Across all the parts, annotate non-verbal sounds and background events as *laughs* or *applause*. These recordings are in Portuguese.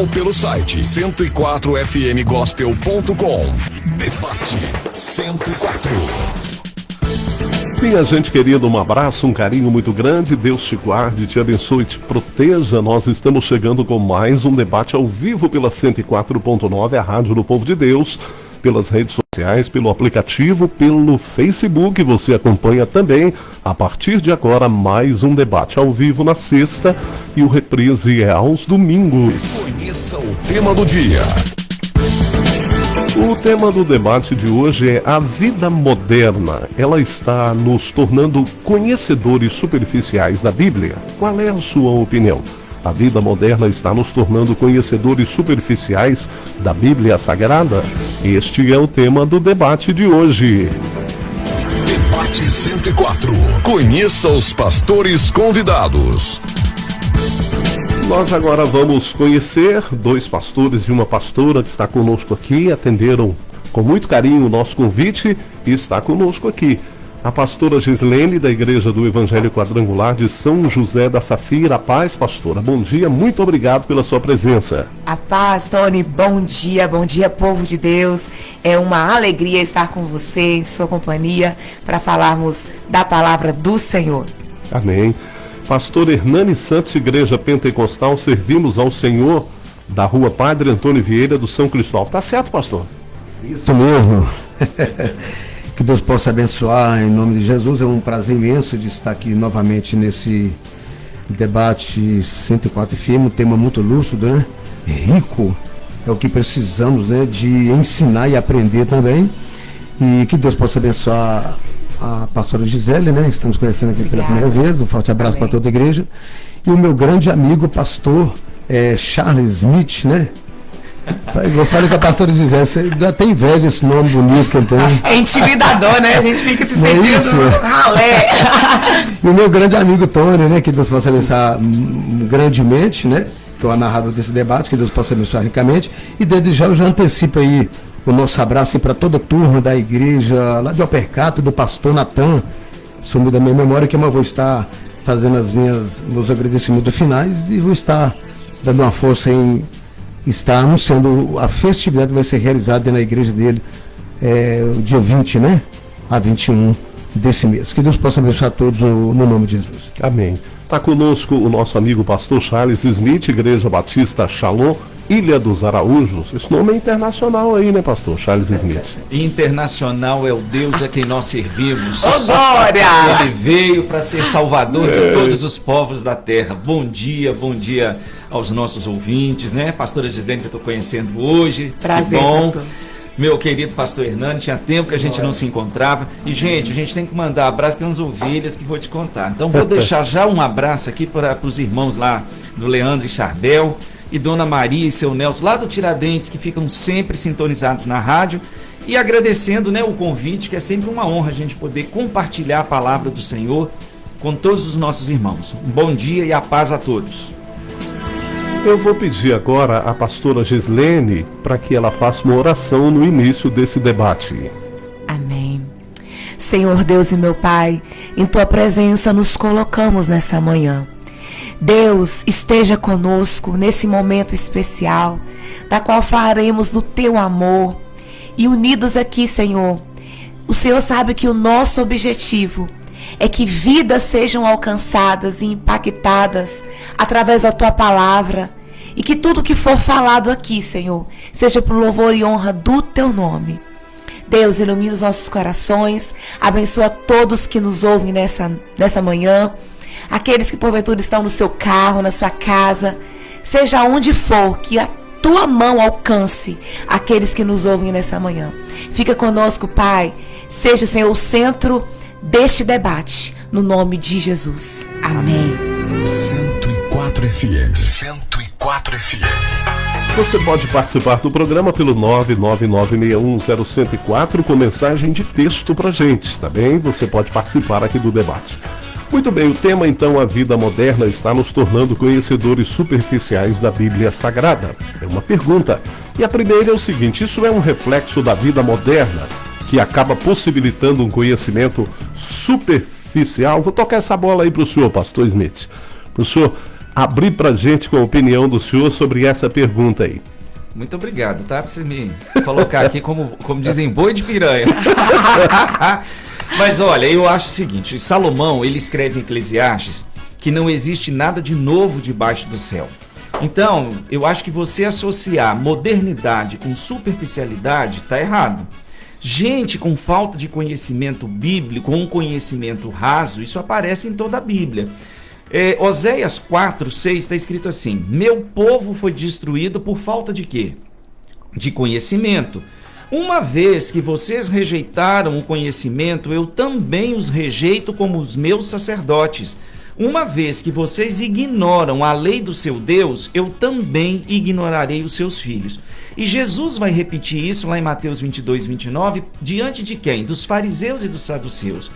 ou pelo site 104fmgospel.com. Debate 104. Minha gente querida, um abraço, um carinho muito grande. Deus te guarde, te abençoe, te proteja. Nós estamos chegando com mais um debate ao vivo pela 104.9, a Rádio do Povo de Deus, pelas redes sociais, pelo aplicativo, pelo Facebook. Você acompanha também, a partir de agora, mais um debate ao vivo na sexta e o reprise é aos domingos. Conheça o tema do dia. O tema do debate de hoje é a vida moderna. Ela está nos tornando conhecedores superficiais da Bíblia. Qual é a sua opinião? A vida moderna está nos tornando conhecedores superficiais da Bíblia Sagrada? Este é o tema do debate de hoje. Debate 104. Conheça os pastores convidados. Nós agora vamos conhecer dois pastores e uma pastora que está conosco aqui, atenderam com muito carinho o nosso convite e está conosco aqui. A pastora Gislene, da Igreja do Evangelho Quadrangular de São José da Safira. A paz, pastora. Bom dia, muito obrigado pela sua presença. A paz, Tony. Bom dia, bom dia, povo de Deus. É uma alegria estar com você, em sua companhia, para falarmos da palavra do Senhor. Amém. Pastor Hernani Santos, Igreja Pentecostal, servimos ao Senhor da rua Padre Antônio Vieira do São Cristóvão. Tá certo, pastor? Isso mesmo. *laughs* que Deus possa abençoar em nome de Jesus. É um prazer imenso de estar aqui novamente nesse debate 104 FM, um tema muito lúcido, né? Rico. É o que precisamos, né? De ensinar e aprender também. E que Deus possa abençoar a pastora Gisele, né? Estamos conhecendo aqui Obrigada. pela primeira vez. Um forte abraço para toda a igreja. E o meu grande amigo, pastor é, Charles Smith, né? Eu falei com a pastora Gisele, você já tem inveja esse nome bonito que ele tem. É intimidador, né? A gente fica se sentindo é ralé. e o meu grande amigo Tony, né? Que Deus possa abençoar grandemente, né? Que é o narrador desse debate, que Deus possa abençoar ricamente. E desde já eu já antecipo aí o nosso abraço para toda a turma da igreja lá de Alpercato, do pastor Natan, sumiu da minha memória, que eu vou estar fazendo as minhas meus agradecimentos finais e vou estar dando uma força em estar anunciando a festividade que vai ser realizada na igreja dele é, o dia 20, né? A 21 desse mês. Que Deus possa abençoar todos no, no nome de Jesus. Amém. Está conosco o nosso amigo pastor Charles Smith, Igreja Batista Shalom, Ilha dos Araújos. Esse nome é internacional aí, né, pastor Charles Smith? Internacional é o Deus a quem nós servimos. Oh, glória! Ele veio para ser salvador de é. todos os povos da terra. Bom dia, bom dia aos nossos ouvintes, né? Pastora Gislene que eu estou conhecendo hoje. Prazer, que bom. Pastor. Meu querido pastor Hernani, tinha tempo que a gente não se encontrava. E, gente, a gente tem que mandar abraço, tem umas ovelhas que vou te contar. Então, vou *laughs* deixar já um abraço aqui para os irmãos lá do Leandro e Chardel e Dona Maria e seu Nelson, lá do Tiradentes, que ficam sempre sintonizados na rádio. E agradecendo né, o convite, que é sempre uma honra a gente poder compartilhar a palavra do Senhor com todos os nossos irmãos. Um bom dia e a paz a todos. Eu vou pedir agora à pastora Gislene para que ela faça uma oração no início desse debate. Amém. Senhor Deus e meu Pai, em tua presença nos colocamos nessa manhã. Deus esteja conosco nesse momento especial, da qual falaremos do teu amor. E unidos aqui, Senhor, o Senhor sabe que o nosso objetivo é que vidas sejam alcançadas e impactadas através da tua palavra. E que tudo que for falado aqui, Senhor, seja por louvor e honra do teu nome. Deus, ilumina os nossos corações, abençoa todos que nos ouvem nessa, nessa manhã aqueles que porventura estão no seu carro, na sua casa, seja onde for, que a tua mão alcance aqueles que nos ouvem nessa manhã. Fica conosco, Pai. Seja, Senhor, o centro deste debate, no nome de Jesus. Amém. 104 FM. 104 FM. Você pode participar do programa pelo 999610104 com mensagem de texto pra gente, tá bem? Você pode participar aqui do debate. Muito bem, o tema então, a vida moderna, está nos tornando conhecedores superficiais da Bíblia Sagrada. É uma pergunta. E a primeira é o seguinte: isso é um reflexo da vida moderna que acaba possibilitando um conhecimento superficial? Vou tocar essa bola aí para o senhor, Pastor Smith. Professor, abrir pra gente com a opinião do senhor sobre essa pergunta aí. Muito obrigado, tá? Pra você me colocar aqui como, como dizem, boi de piranha. *laughs* Mas olha, eu acho o seguinte: Salomão ele escreve em Eclesiastes que não existe nada de novo debaixo do céu. Então, eu acho que você associar modernidade com superficialidade está errado. Gente com falta de conhecimento bíblico, um conhecimento raso, isso aparece em toda a Bíblia. É, Oséias 4, 6 está escrito assim: Meu povo foi destruído por falta de quê? De conhecimento. Uma vez que vocês rejeitaram o conhecimento, eu também os rejeito como os meus sacerdotes. Uma vez que vocês ignoram a lei do seu Deus, eu também ignorarei os seus filhos. E Jesus vai repetir isso lá em Mateus 22, 29, diante de quem? Dos fariseus e dos saduceus.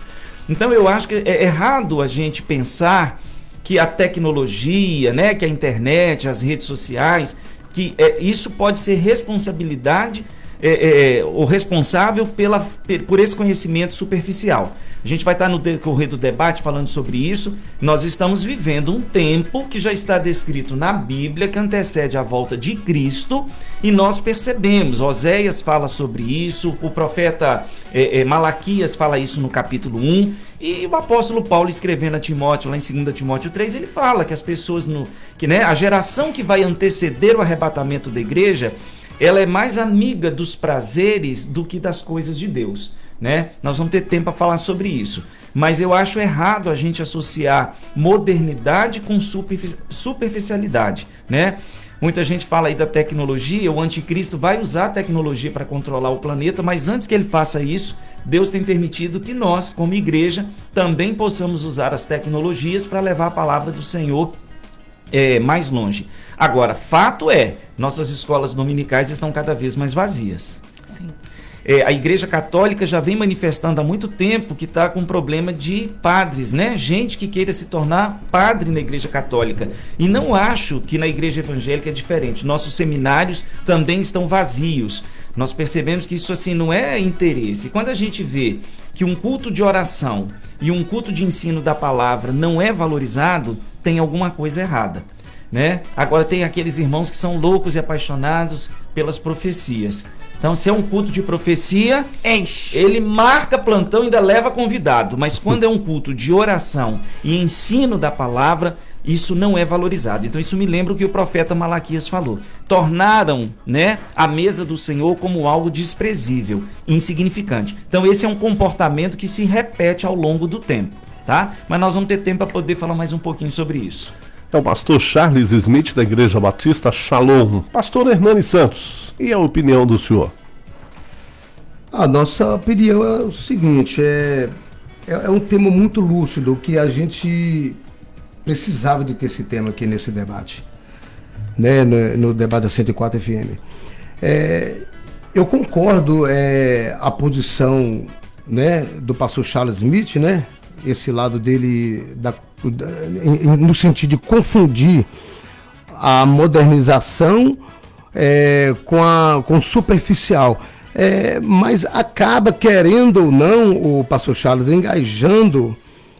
Então eu acho que é errado a gente pensar que a tecnologia, né, que a internet, as redes sociais, que é, isso pode ser responsabilidade é, é, o responsável pela, por esse conhecimento superficial. A gente vai estar no decorrer do debate falando sobre isso. Nós estamos vivendo um tempo que já está descrito na Bíblia, que antecede a volta de Cristo, e nós percebemos. Oséias fala sobre isso, o profeta é, é, Malaquias fala isso no capítulo 1. E o apóstolo Paulo escrevendo a Timóteo, lá em 2 Timóteo 3, ele fala que as pessoas no que né, a geração que vai anteceder o arrebatamento da igreja, ela é mais amiga dos prazeres do que das coisas de Deus né? Nós vamos ter tempo para falar sobre isso. Mas eu acho errado a gente associar modernidade com superficialidade, né? Muita gente fala aí da tecnologia, o anticristo vai usar a tecnologia para controlar o planeta, mas antes que ele faça isso, Deus tem permitido que nós, como igreja, também possamos usar as tecnologias para levar a palavra do Senhor é, mais longe. Agora, fato é, nossas escolas dominicais estão cada vez mais vazias. Sim. É, a Igreja Católica já vem manifestando há muito tempo que está com um problema de padres, né? Gente que queira se tornar padre na Igreja Católica. E não acho que na Igreja Evangélica é diferente. Nossos seminários também estão vazios. Nós percebemos que isso assim não é interesse. Quando a gente vê que um culto de oração e um culto de ensino da palavra não é valorizado, tem alguma coisa errada. Né? Agora tem aqueles irmãos que são loucos e apaixonados pelas profecias. Então, se é um culto de profecia, Enche. ele marca plantão e ainda leva convidado. Mas quando é um culto de oração e ensino da palavra, isso não é valorizado. Então, isso me lembra o que o profeta Malaquias falou. Tornaram né, a mesa do Senhor como algo desprezível, insignificante. Então, esse é um comportamento que se repete ao longo do tempo. Tá? Mas nós vamos ter tempo para poder falar mais um pouquinho sobre isso. É o pastor Charles Smith da Igreja Batista Shalom. Pastor Hernani Santos, e a opinião do senhor? A nossa opinião é o seguinte, é, é, é um tema muito lúcido que a gente precisava de ter esse tema aqui nesse debate, né, no, no debate da 104 FM. É, eu concordo é, a posição né, do pastor Charles Smith, né, esse lado dele da no sentido de confundir a modernização é, com, a, com superficial. É, mas acaba, querendo ou não, o pastor Charles engajando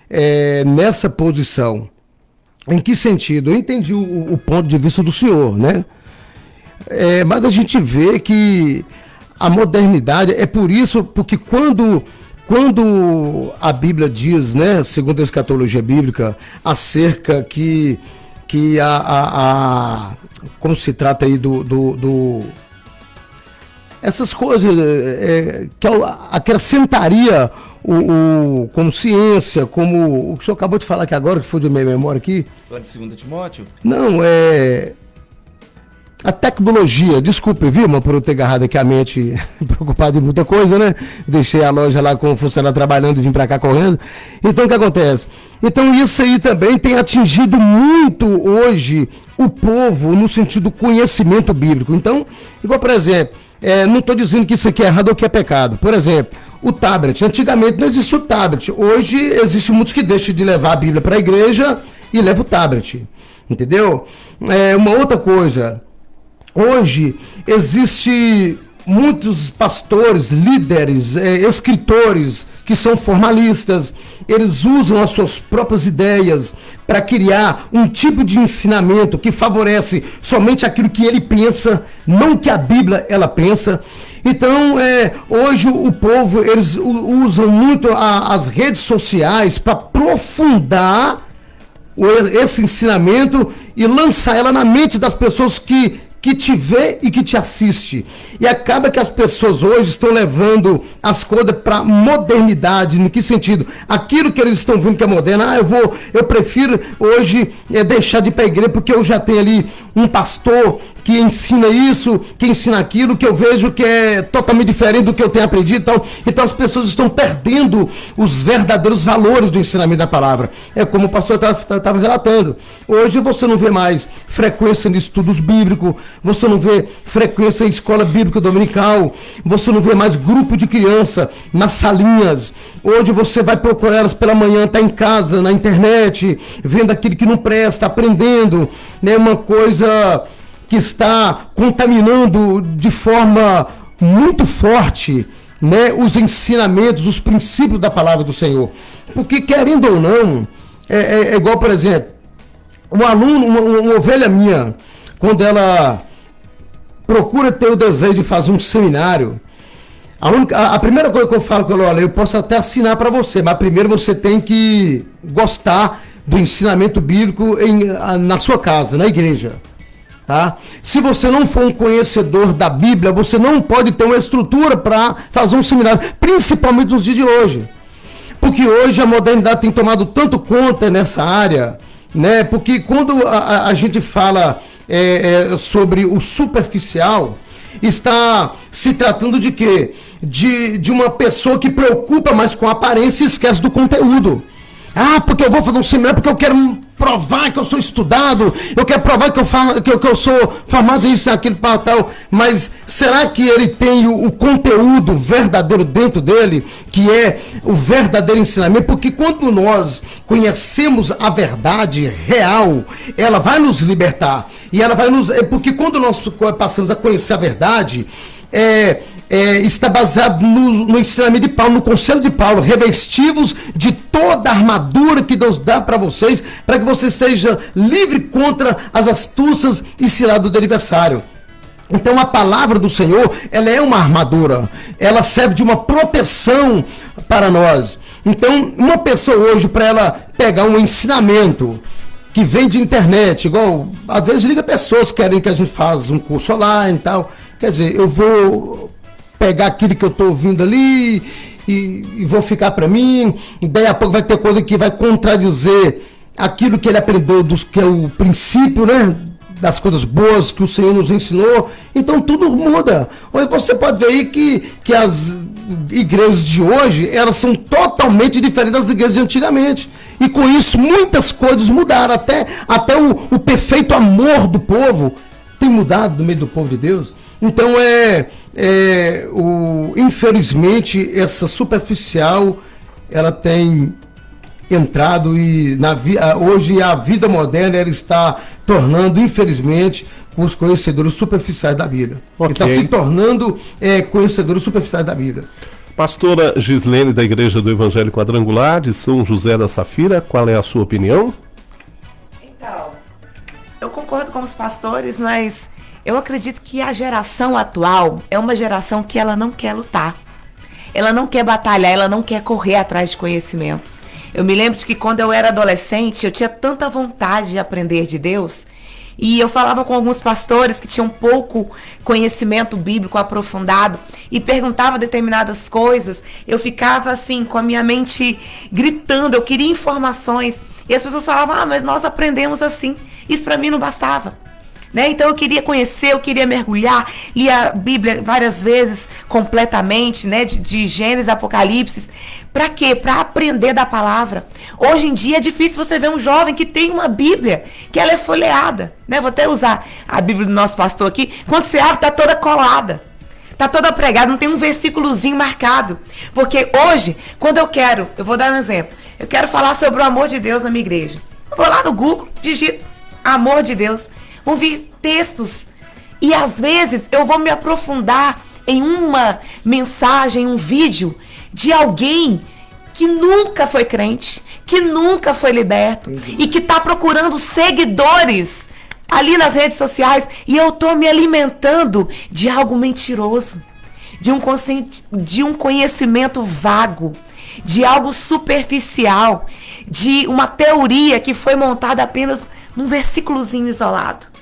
é, nessa posição. Em que sentido? Eu entendi o, o ponto de vista do senhor, né? É, mas a gente vê que a modernidade é por isso, porque quando quando a Bíblia diz, né, segundo a escatologia bíblica, acerca que, que a, a, a como se trata aí do, do, do essas coisas é, que acrescentaria o, o, como ciência, como o que o senhor acabou de falar aqui agora, que foi de minha memória aqui. Lá de 2 Timóteo? Não, é a tecnologia, desculpe, viu, mas por eu ter agarrado aqui a mente *laughs* preocupado em muita coisa, né? Deixei a loja lá com o funcionário trabalhando e vim para cá correndo. Então o que acontece? Então isso aí também tem atingido muito hoje o povo no sentido do conhecimento bíblico. Então, igual por exemplo, é, não estou dizendo que isso aqui é errado ou que é pecado. Por exemplo, o tablet. Antigamente não existia o tablet. Hoje existem muitos que deixam de levar a Bíblia para a igreja e levam o tablet. Entendeu? É, uma outra coisa, Hoje existe muitos pastores, líderes, eh, escritores que são formalistas, eles usam as suas próprias ideias para criar um tipo de ensinamento que favorece somente aquilo que ele pensa, não que a Bíblia ela pensa. Então, é, hoje o povo eles usam muito a, as redes sociais para aprofundar esse ensinamento e lançar ela na mente das pessoas que que te vê e que te assiste. E acaba que as pessoas hoje estão levando as coisas para modernidade. No que sentido? Aquilo que eles estão vendo que é moderno, ah, eu vou, eu prefiro hoje é, deixar de ir para a igreja porque eu já tenho ali um pastor que ensina isso, que ensina aquilo, que eu vejo que é totalmente diferente do que eu tenho aprendido. Então, então as pessoas estão perdendo os verdadeiros valores do ensinamento da palavra. É como o pastor estava relatando. Hoje você não vê mais frequência em estudos bíblicos, você não vê frequência em escola bíblica dominical, você não vê mais grupo de criança nas salinhas. Hoje você vai procurar elas pela manhã, está em casa, na internet, vendo aquilo que não presta, aprendendo, né, uma coisa que está contaminando de forma muito forte né, os ensinamentos, os princípios da palavra do Senhor. Porque, querendo ou não, é, é, é igual, por exemplo, um aluno, uma, uma, ovelha minha, quando ela procura ter o desejo de fazer um seminário, a, única, a, a primeira coisa que eu falo com ela, olha, eu posso até assinar para você, mas primeiro você tem que gostar do ensinamento bíblico em, na sua casa, na igreja. Tá? Se você não for um conhecedor da Bíblia, você não pode ter uma estrutura para fazer um seminário, principalmente nos dias de hoje. Porque hoje a modernidade tem tomado tanto conta nessa área, né? Porque quando a, a gente fala é, é, sobre o superficial, está se tratando de quê? De, de uma pessoa que preocupa mais com a aparência e esquece do conteúdo. Ah, porque eu vou fazer um seminário, porque eu quero provar que eu sou estudado, eu quero provar que eu, falo, que eu, que eu sou formado isso, aquilo, para tal. Mas será que ele tem o, o, conteúdo verdadeiro dentro dele, que é o verdadeiro ensinamento? Porque quando nós conhecemos a verdade real, ela vai nos libertar. E ela vai nos. É porque quando nós passamos a conhecer a verdade, é é, está baseado no, no, ensinamento de Paulo, no conselho de Paulo, revestivos de toda a armadura que Deus dá para vocês, para que você esteja livre contra as astúcias e ciladas do adversário. Então a palavra do Senhor, ela é uma armadura, ela serve de uma proteção para nós. Então, uma pessoa hoje, para ela pegar um ensinamento, que vem de internet, igual, às vezes liga pessoas que querem que a gente faça um curso online e tal. Quer dizer, eu vou pegar aquilo que eu estou ouvindo ali e, e vou ficar para mim. E daí a pouco vai ter coisa que vai contradizer aquilo que ele aprendeu, dos, que é o princípio, né? Das coisas boas que o Senhor nos ensinou. Então tudo muda. Hoje você pode ver aí que, que as igrejas de hoje, elas são totalmente diferentes das igrejas de antigamente. E com isso muitas coisas mudaram. Até, até o, o perfeito amor do povo tem mudado no meio do povo de Deus. Então é, é o, infelizmente essa superficial ela tem entrado e na, hoje a vida moderna ela está tornando infelizmente os conhecedores superficiais da Bíblia. Okay. Está se tornando é, conhecedores superficiais da Bíblia. Pastora Gislene da Igreja do Evangelho Quadrangular de São José da Safira, qual é a sua opinião? Então, eu concordo com os pastores, mas eu acredito que a geração atual é uma geração que ela não quer lutar. Ela não quer batalhar, ela não quer correr atrás de conhecimento. Eu me lembro de que quando eu era adolescente, eu tinha tanta vontade de aprender de Deus. E eu falava com alguns pastores que tinham pouco conhecimento bíblico aprofundado e perguntava determinadas coisas. Eu ficava assim, com a minha mente gritando, eu queria informações. E as pessoas falavam: "Ah, mas nós aprendemos assim". Isso para mim não bastava. Né? Então eu queria conhecer, eu queria mergulhar, li a Bíblia várias vezes completamente, né? De, de Gênesis, Apocalipse. Para quê? Para aprender da palavra. Hoje em dia é difícil você ver um jovem que tem uma Bíblia, que ela é folheada. Né? Vou até usar a Bíblia do nosso pastor aqui. Quando você abre, está toda colada. Está toda pregada, não tem um versículozinho marcado. Porque hoje, quando eu quero, eu vou dar um exemplo. Eu quero falar sobre o amor de Deus na minha igreja. Eu vou lá no Google, digito amor de Deus vão vir textos. E às vezes eu vou me aprofundar em uma mensagem, um vídeo de alguém que nunca foi crente, que nunca foi liberto e que está procurando seguidores ali nas redes sociais e eu estou me alimentando de algo mentiroso, de um, de um conhecimento vago, de algo superficial, de uma teoria que foi montada apenas num versículozinho isolado.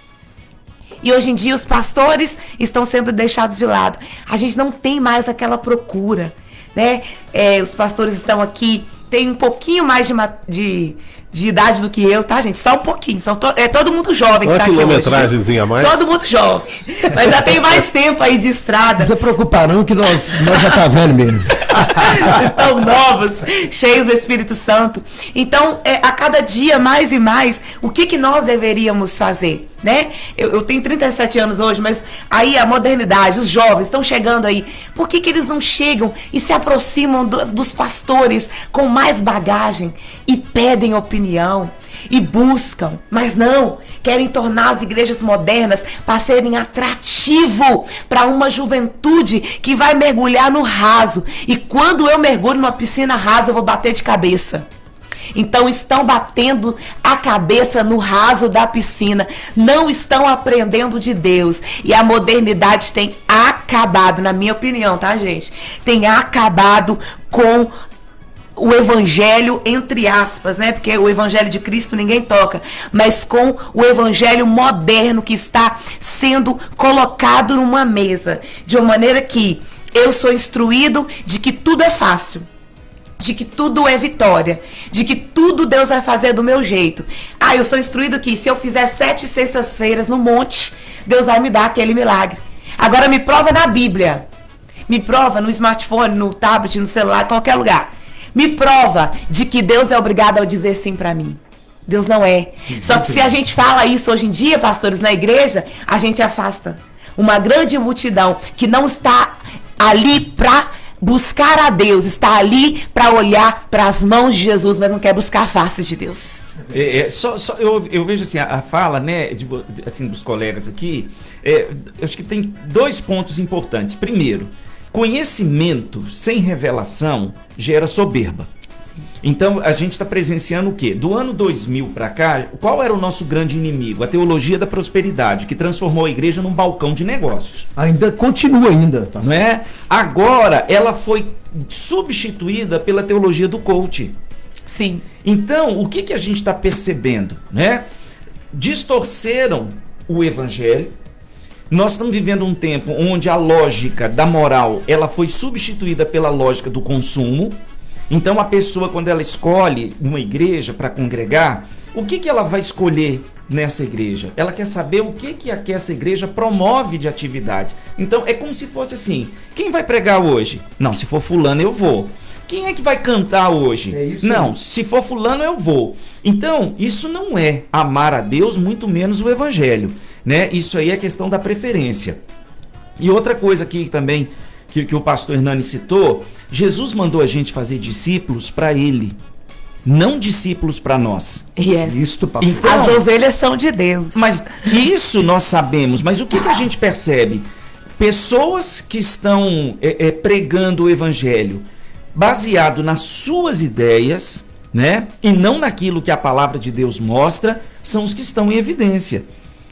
E hoje em dia os pastores estão sendo deixados de lado. A gente não tem mais aquela procura, né? É, os pastores estão aqui, tem um pouquinho mais de, de, de idade do que eu, tá, gente? Só um pouquinho. São to é todo mundo jovem Uma que tá aqui hoje. A mais. Todo mundo jovem. Mas já tem mais tempo aí de estrada. Não se preocupar não que nós, nós já tá velho mesmo. *laughs* Estão novos, cheios do Espírito Santo. Então, é, a cada dia, mais e mais, o que, que nós deveríamos fazer? Né? Eu, eu tenho 37 anos hoje, mas aí a modernidade, os jovens estão chegando aí. Por que, que eles não chegam e se aproximam do, dos pastores com mais bagagem e pedem opinião? e buscam, mas não, querem tornar as igrejas modernas para serem atrativo para uma juventude que vai mergulhar no raso. E quando eu mergulho numa piscina rasa, eu vou bater de cabeça. Então estão batendo a cabeça no raso da piscina, não estão aprendendo de Deus. E a modernidade tem acabado, na minha opinião, tá, gente? Tem acabado com o evangelho entre aspas, né? Porque o evangelho de Cristo ninguém toca, mas com o evangelho moderno que está sendo colocado numa mesa, de uma maneira que eu sou instruído de que tudo é fácil, de que tudo é vitória, de que tudo Deus vai fazer do meu jeito. Ah, eu sou instruído que se eu fizer sete sextas-feiras no monte, Deus vai me dar aquele milagre. Agora me prova na Bíblia. Me prova no smartphone, no tablet, no celular, em qualquer lugar me prova de que Deus é obrigado a dizer sim para mim. Deus não é. Só que se a gente fala isso hoje em dia, pastores, na igreja, a gente afasta uma grande multidão que não está ali para buscar a Deus, está ali para olhar para as mãos de Jesus, mas não quer buscar a face de Deus. É, é, só, só eu, eu, vejo assim, a, a fala né, de, assim, dos colegas aqui, é, eu acho que tem dois pontos importantes. Primeiro, Conhecimento sem revelação gera soberba. Então a gente está presenciando o quê? Do ano 2000 para cá, qual era o nosso grande inimigo? A teologia da prosperidade, que transformou a igreja num balcão de negócios. Ainda continua ainda, tá? não é? Agora ela foi substituída pela teologia do coach. Sim. Então o que que a gente está percebendo, né? Distorceram o evangelho nós estamos vivendo um tempo onde a lógica da moral ela foi substituída pela lógica do consumo. Então a pessoa quando ela escolhe uma igreja para congregar, o que, que ela vai escolher nessa igreja? Ela quer saber o que que, que essa igreja promove de atividades. Então é como se fosse assim: quem vai pregar hoje? Não, se for fulano eu vou. Quem é que vai cantar hoje? É não, aí. se for fulano eu vou. Então, isso não é amar a Deus, muito menos o evangelho né? Isso aí é questão da preferência. E outra coisa aqui também que, que o pastor Hernani citou, Jesus mandou a gente fazer discípulos para ele, não discípulos para nós. Yes. Isto, pastor. Então, As ovelhas são de Deus. Mas isso nós sabemos, mas o que, que a gente percebe? Pessoas que estão é, é, pregando o evangelho baseado nas suas ideias, né? E não naquilo que a palavra de Deus mostra, são os que estão em evidência.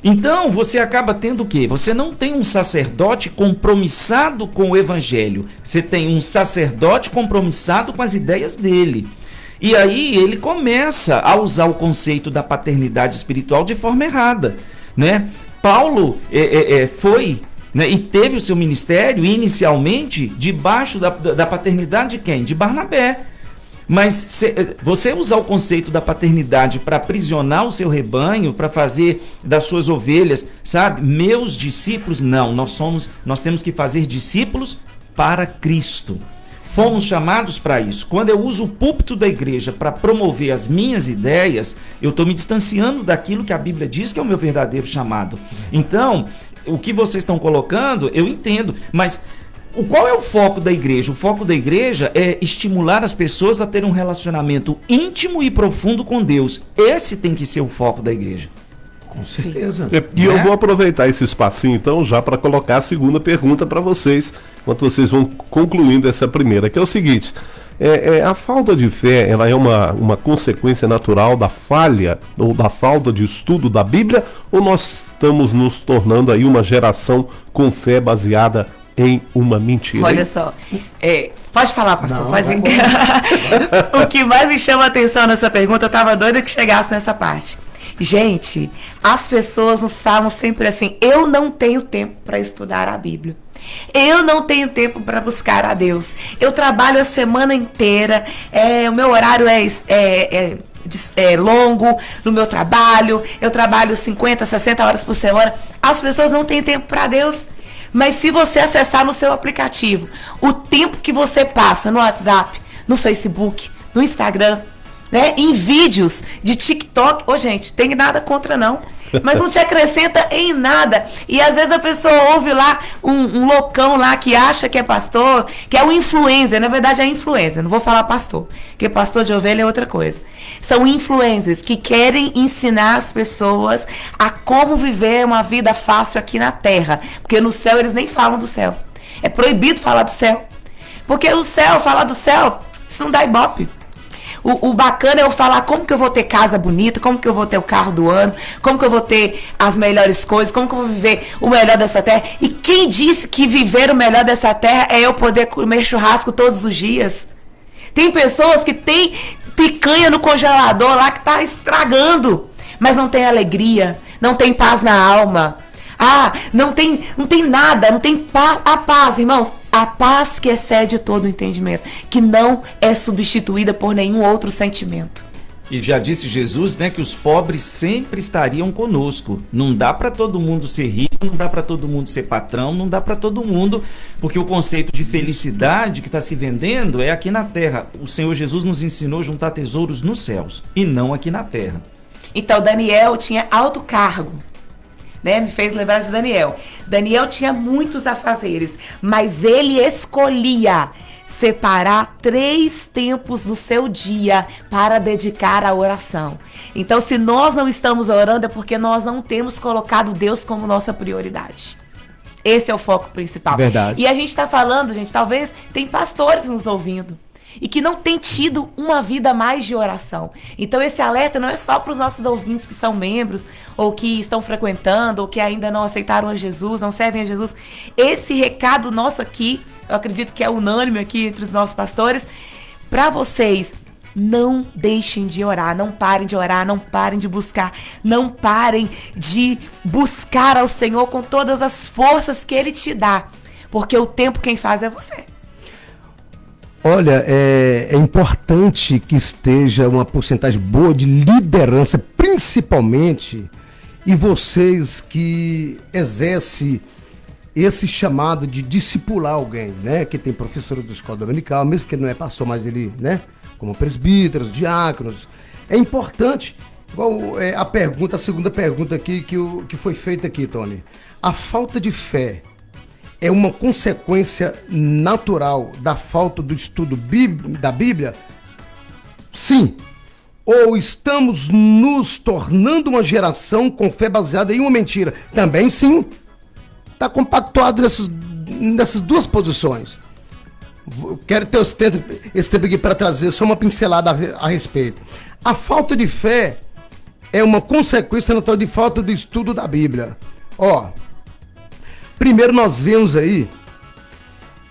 Então você acaba tendo o quê? Você não tem um sacerdote compromissado com o evangelho. Você tem um sacerdote compromissado com as ideias dele. E aí ele começa a usar o conceito da paternidade espiritual de forma errada. Né? Paulo é, é, é, foi né, e teve o seu ministério inicialmente debaixo da, da paternidade de quem? De Barnabé. Mas se, você usar o conceito da paternidade para aprisionar o seu rebanho, para fazer das suas ovelhas, sabe? Meus discípulos, não. Nós somos, nós temos que fazer discípulos para Cristo. Fomos chamados para isso. Quando eu uso o púlpito da igreja para promover as minhas ideias, eu estou me distanciando daquilo que a Bíblia diz que é o meu verdadeiro chamado. Então, o que vocês estão colocando, eu entendo, mas o qual é o foco da igreja? O foco da igreja é estimular as pessoas a ter um relacionamento íntimo e profundo com Deus. Esse tem que ser o foco da igreja. Com certeza. É, E eu Né? vou aproveitar esse espacinho então já para colocar a segunda pergunta para vocês, enquanto vocês vão concluindo essa primeira, que é o seguinte: é, é, a falta de fé ela é uma, uma consequência natural da falha ou da falta de estudo da Bíblia, ou nós estamos nos tornando aí uma geração com fé baseada em uma mentira? Olha hein? só, é, pode falar, pastor, Não, pode. *laughs* o que mais me chama a atenção nessa pergunta, eu tava doida que chegasse nessa parte. Gente, as pessoas nos falam sempre assim: eu não tenho tempo para estudar a Bíblia. Eu não tenho tempo para buscar a Deus. Eu trabalho a semana inteira, é, o meu horário é, é, é é longo no meu trabalho, eu trabalho 50, 60 horas por semana. As pessoas não têm tempo para Deus. Mas se você acessar no seu aplicativo o tempo que você passa no WhatsApp, no Facebook, no Instagram, né, em vídeos de TikTok, ô gente, tem nada contra não, mas não te acrescenta em nada. E às vezes a pessoa ouve lá um, um loucão lá que acha que é pastor, que é um influencer, na verdade é influencer, não vou falar pastor, porque pastor de ovelha é outra coisa. São influencers que querem ensinar as pessoas a como viver uma vida fácil aqui na terra, porque no céu eles nem falam do céu. É proibido falar do céu. Porque o céu, falar do céu, isso não dá ibope. O, o bacana é eu falar como que eu vou ter casa bonita, como que eu vou ter o carro do ano, como que eu vou ter as melhores coisas, como que eu vou viver o melhor dessa terra. E quem disse que viver o melhor dessa terra é eu poder comer churrasco todos os dias? Tem pessoas que têm picanha no congelador lá que tá estragando, mas não tem alegria, não tem paz na alma. Ah, não tem, não tem nada, não tem paz, a paz, irmãos, a paz que excede todo o entendimento, que não é substituída por nenhum outro sentimento. E já disse Jesus, né, que os pobres sempre estariam conosco. Não dá para todo mundo ser rico, não dá para todo mundo ser patrão, não dá para todo mundo, porque o conceito de felicidade que está se vendendo é aqui na terra. O Senhor Jesus nos ensinou a juntar tesouros nos céus e não aqui na terra. Então Daniel tinha alto cargo. Né? Me fez lembrar de Daniel. Daniel tinha muitos afazeres, mas ele escolhia separar três tempos do seu dia para dedicar à oração. Então, se nós não estamos orando, é porque nós não temos colocado Deus como nossa prioridade. Esse é o foco principal. Verdade. E a gente está falando, gente, talvez tem pastores nos ouvindo e que não tem tido uma vida mais de oração. Então esse alerta não é só para os nossos ouvintes que são membros ou que estão frequentando ou que ainda não aceitaram a Jesus, não servem a Jesus. Esse recado nosso aqui, eu acredito que é unânime aqui entre os nossos pastores, para vocês não deixem de orar, não parem de orar, não parem de buscar, não parem de buscar ao Senhor com todas as forças que Ele te dá, porque o tempo quem faz é você. Olha, é, é importante que esteja uma porcentagem boa de liderança, principalmente, e vocês que exercem esse chamado de discipular alguém, né? Que tem professor da escola dominical, mesmo que ele não é pastor, mas ele, né? Como presbíteros, diáconos. É importante, igual é, a pergunta, a segunda pergunta aqui que, que foi feita aqui, Tony. A falta de fé é uma consequência natural da falta do estudo da Bíblia? Sim. Ou estamos nos tornando uma geração com fé baseada em uma mentira? Também sim. Está compactuado nessas, nessas duas posições. Quero ter esse tempo, esse tempo aqui para trazer só uma pincelada a, a respeito. A falta de fé é uma consequência natural de falta do estudo da Bíblia. Ó, Primeiro nós vemos aí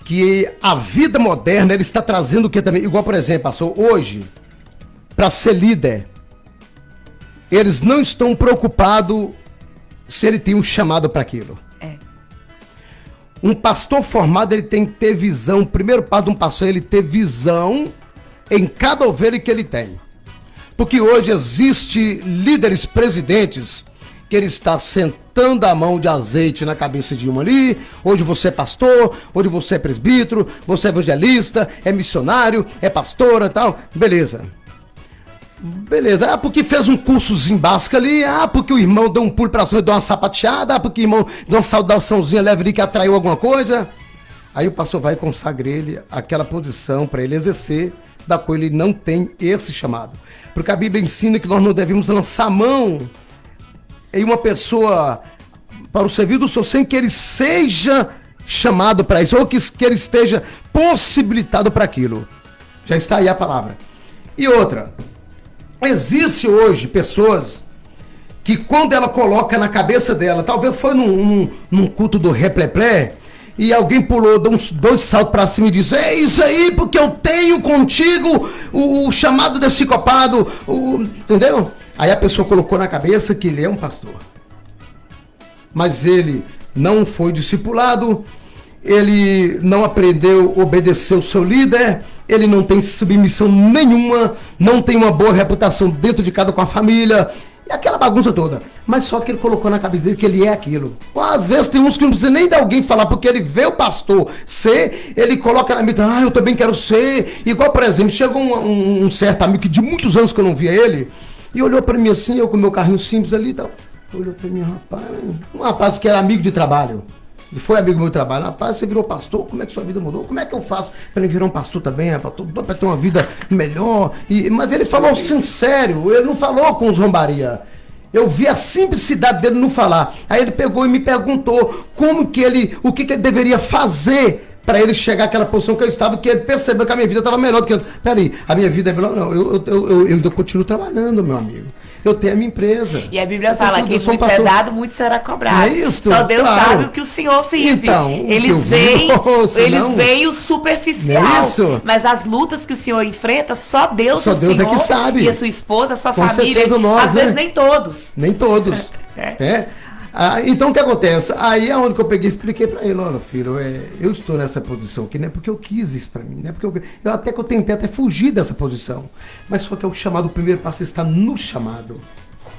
que a vida moderna ele está trazendo o que também, igual por exemplo, passou hoje para ser líder, eles não estão preocupados se ele tem um chamado para aquilo. É. Um pastor formado ele tem que ter visão. O primeiro passo de um pastor é ele ter visão em cada ovelha que ele tem. Porque hoje existe líderes presidentes que ele está sentando a mão de azeite na cabeça de uma ali. Hoje você é pastor, hoje você é presbítero, você é evangelista, é missionário, é pastora tal. Beleza. Beleza, ah, porque fez um cursozinho básico ali, ah, porque o irmão deu um pulo pra cima e deu uma sapateada, ah, porque o irmão deu uma saudaçãozinha leve ali que atraiu alguma coisa. Aí o pastor vai e consagra ele aquela posição para ele exercer, da qual ele não tem esse chamado. Porque a Bíblia ensina que nós não devemos lançar mão em uma pessoa para o serviço do Senhor sem que ele seja chamado para isso, ou que, que ele esteja possibilitado para aquilo. Já está aí a palavra. E outra, existe hoje pessoas que quando ela coloca na cabeça dela, talvez foi num, num, num culto do repleplé, e alguém pulou, deu uns dois saltos para cima e disse: É isso aí, porque eu tenho contigo o, o chamado desse copado, o, entendeu? Aí a pessoa colocou na cabeça que ele é um pastor. Mas ele não foi discipulado, ele não aprendeu a obedecer o seu líder, ele não tem submissão nenhuma, não tem uma boa reputação dentro de casa com a família, e aquela bagunça toda. Mas só que ele colocou na cabeça dele que ele é aquilo. Às vezes tem uns que não precisa nem de alguém falar, porque ele vê o pastor ser, ele coloca na mente, ah, eu também quero ser. Igual, por exemplo, chegou um, um, um certo amigo que de muitos anos que eu não via ele, e olhou para mim assim, eu com meu carrinho simples ali e tal. Olhou para mim, rapaz, um rapaz que era amigo de trabalho. E foi amigo do meu trabalho. Rapaz, você virou pastor, como é que sua vida mudou? Como é que eu faço para virar um pastor também, para ter uma vida melhor? E, mas ele falou sincero, ele não falou com zombaria. Eu vi a simplicidade dele não falar. Aí ele pegou e me perguntou como que ele, o que, que ele deveria fazer para ele chegar àquela posição que eu estava, que ele percebeu que a minha vida estava melhor do que eu. Peraí, a minha vida é melhor? Não, eu, eu, eu, continuo trabalhando, meu amigo eu tenho a minha empresa. E a Bíblia fala que muito é dado, muito será cobrado. É isso, Só Deus sabe o que o Senhor vive. Então, eles veem, *laughs* eles veem o superficial. É isso? Mas as lutas que o Senhor enfrenta, só Deus, só Deus é que sabe. E a sua esposa, a sua família, nós, às vezes nem todos. Nem todos. *laughs* é. Ah, então o que acontece? Aí é onde que eu peguei e expliquei para ele, olha filho, é, eu estou nessa posição aqui, não é porque eu quis isso para mim, não é porque eu, eu, até que eu tentei até fugir dessa posição, mas só que é o chamado, o primeiro passo está no chamado,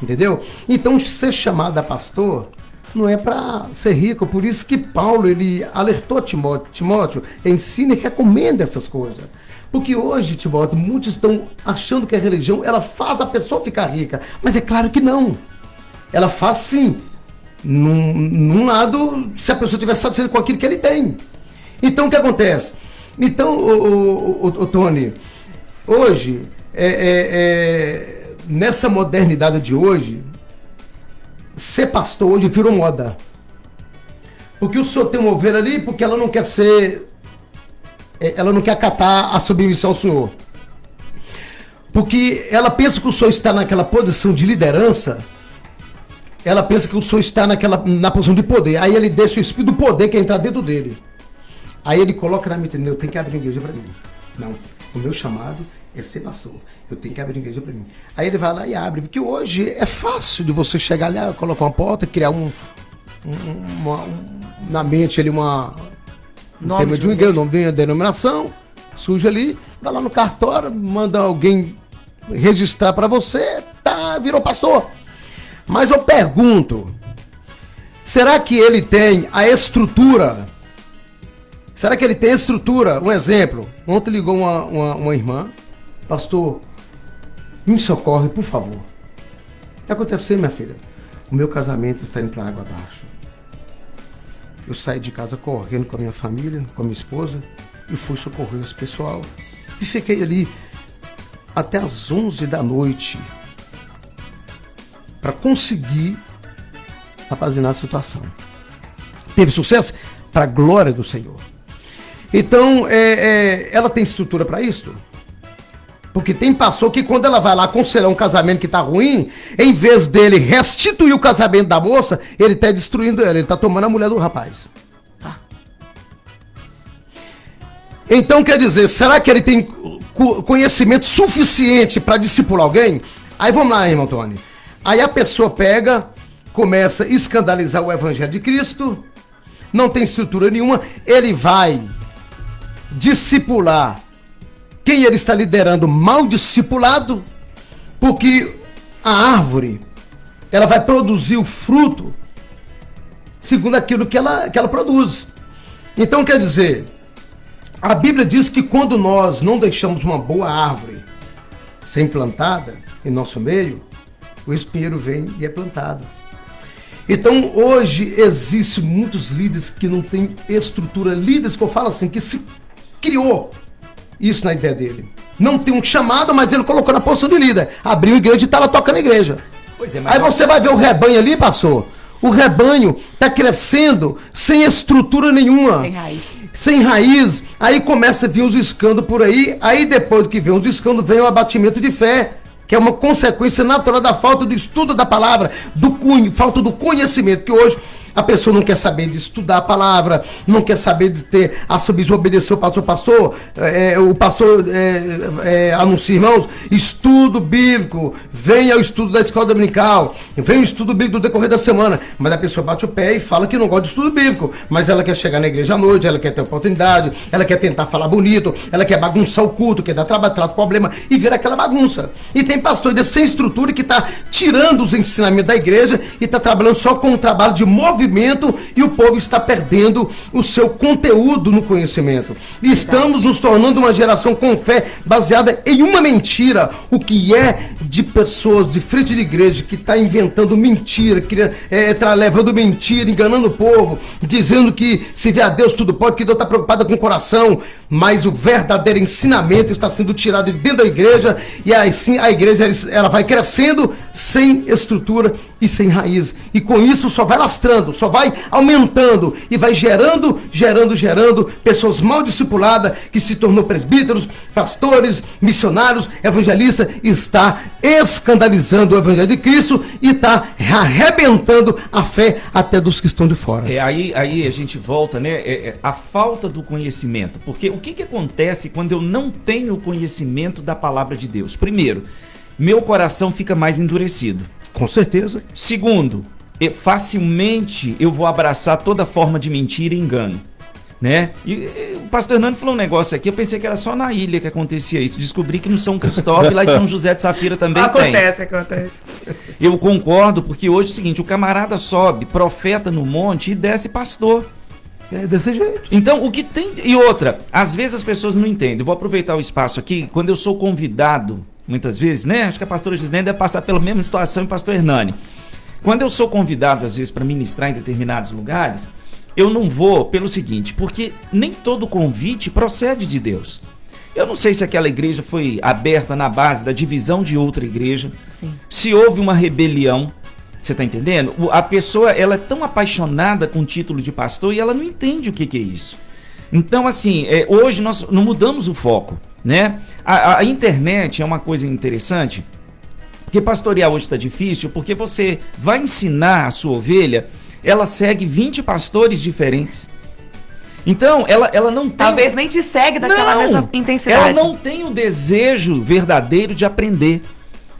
entendeu? Então ser chamado a pastor não é para ser rico, por isso que Paulo ele alertou Timóteo, Timóteo, ensina e recomenda essas coisas. Porque hoje, Timóteo, muitos estão achando que a religião ela faz a pessoa ficar rica, mas é claro que não. Ela faz sim, num, num lado, se a pessoa estiver satisfeita com aquilo que ele tem. Então, o que acontece? Então, o, o, o, o Tony, hoje, é, é, é, nessa modernidade de hoje, ser pastor hoje virou moda. Porque o senhor tem uma ovelha ali, porque ela não quer ser. É, ela não quer acatar a submissão ao senhor. Porque ela pensa que o senhor está naquela posição de liderança ela pensa que o senhor está naquela, na posição de poder. Aí ele deixa o espírito do poder que é entrar dentro dele. Aí ele coloca na mente, eu tenho que abrir igreja para mim. Não, o meu chamado é ser pastor. Eu tenho que abrir igreja para mim. Aí ele vai lá e abre, porque hoje é fácil de você chegar lá, colocar uma porta, criar um, um, uma, um na mente ali uma nome tema de uma igreja, nome de uma denominação, suja ali, vai lá no cartório, manda alguém registrar para você, tá, virou pastor. Mas eu pergunto: será que ele tem a estrutura? Será que ele tem a estrutura? Um exemplo: ontem ligou uma, uma, uma irmã, pastor, me socorre, por favor. O que aconteceu, minha filha? O meu casamento está indo para água abaixo. Eu saí de casa correndo com a minha família, com a minha esposa, e fui socorrer esse pessoal. E fiquei ali até as 11 da noite, para conseguir apazinar a situação. Teve sucesso para a glória do Senhor. Então, é, é, ela tem estrutura para isso? Porque tem pastor que quando ela vai lá aconselhar um casamento que está ruim, em vez dele restituir o casamento da moça, ele está destruindo ela, ele está tomando a mulher do rapaz. Tá. Então quer dizer, será que ele tem conhecimento suficiente para discipular alguém? Aí vamos lá, irmão Tony. Aí a pessoa pega, começa a escandalizar o evangelho de Cristo, não tem estrutura nenhuma, ele vai discipular quem ele está liderando mal discipulado, porque a árvore ela vai produzir o fruto segundo aquilo que ela, que ela produz. Então quer dizer, a Bíblia diz que quando nós não deixamos uma boa árvore ser implantada em nosso meio, o espinheiro vem e é plantado. Então hoje existe muitos líderes que não têm estrutura, líderes que eu falo assim, que se criou isso na ideia dele. Não tem um chamado, mas ele colocou na posição de líder. Abriu a igreja e está lá tocando a igreja. Pois é, mas Aí você vai ver o rebanho ali, pastor. O rebanho está crescendo sem estrutura nenhuma. Sem raiz. Sem raiz. Aí começa a vir os escândalos por aí. Aí depois do que vem os escândalos, vem o abatimento de fé que é uma consequência natural da falta do estudo da palavra, do cunho, falta do conhecimento, que hoje a pessoa não quer saber de estudar a palavra, não quer saber de ter a subir, obedecer o pastor. Pastor, é, o pastor é, é, anuncia, irmãos, estudo bíblico, venha ao estudo da escola dominical, venha o estudo bíblico do decorrer da semana. Mas a pessoa bate o pé e fala que não gosta de estudo bíblico, mas ela quer chegar na igreja à noite, ela quer ter oportunidade, ela quer tentar falar bonito, ela quer bagunçar o culto, quer dar trabalho, traz problema e vira aquela bagunça. E tem pastor sem estrutura que está tirando os ensinamentos da igreja e está trabalhando só com um trabalho de movimento movimento e o povo está perdendo o seu conteúdo no conhecimento. E estamos nos tornando uma geração com fé baseada em uma mentira. O que é de pessoas de frente de igreja que está inventando mentira, que é, tá levando mentira, enganando o povo, dizendo que se vê a Deus tudo pode, que Deus está preocupado com o coração, mas o verdadeiro ensinamento está sendo tirado de dentro da igreja e assim a igreja ela vai crescendo sem estrutura e sem raiz. E com isso só vai lastrando, só vai aumentando e vai gerando, gerando, gerando pessoas mal discipuladas que se tornou presbíteros, pastores, missionários, evangelistas, está escandalizando o evangelho de Cristo e está arrebentando a fé até dos que estão de fora. É, aí, aí a gente volta, né? É, é, a falta do conhecimento. Porque o que, que acontece quando eu não tenho o conhecimento da palavra de Deus? Primeiro, meu coração fica mais endurecido. Com certeza. Segundo, facilmente eu vou abraçar toda forma de mentira e engano. Né? E, e, o pastor Hernando falou um negócio aqui, eu pensei que era só na ilha que acontecia isso. Descobri que no São Cristóvão lá em São José de Safira também acontece, tem. Acontece, acontece. Eu concordo, porque hoje é o seguinte, o camarada sobe, profeta no monte e desce pastor. É desse jeito. Então, o que tem. E outra, às vezes as pessoas não entendem. Eu vou aproveitar o espaço aqui, quando eu sou convidado muitas vezes, né? Acho que a pastora Gisnei deve passar pela mesma situação e o pastor Hernani. Quando eu sou convidado, às vezes, para ministrar em determinados lugares, eu não vou pelo seguinte, porque nem todo convite procede de Deus. Eu não sei se aquela igreja foi aberta na base da divisão de outra igreja, Sim. se houve uma rebelião, você está entendendo? A pessoa ela é tão apaixonada com o título de pastor e ela não entende o que, que é isso. Então, assim, é, hoje nós não mudamos o foco. Né? A, a internet é uma coisa interessante, porque pastorear hoje está difícil, porque você vai ensinar a sua ovelha, ela segue 20 pastores diferentes. Então, ela, ela não tem. Talvez nem te segue daquela não, mesma intensidade. Ela não tem o desejo verdadeiro de aprender.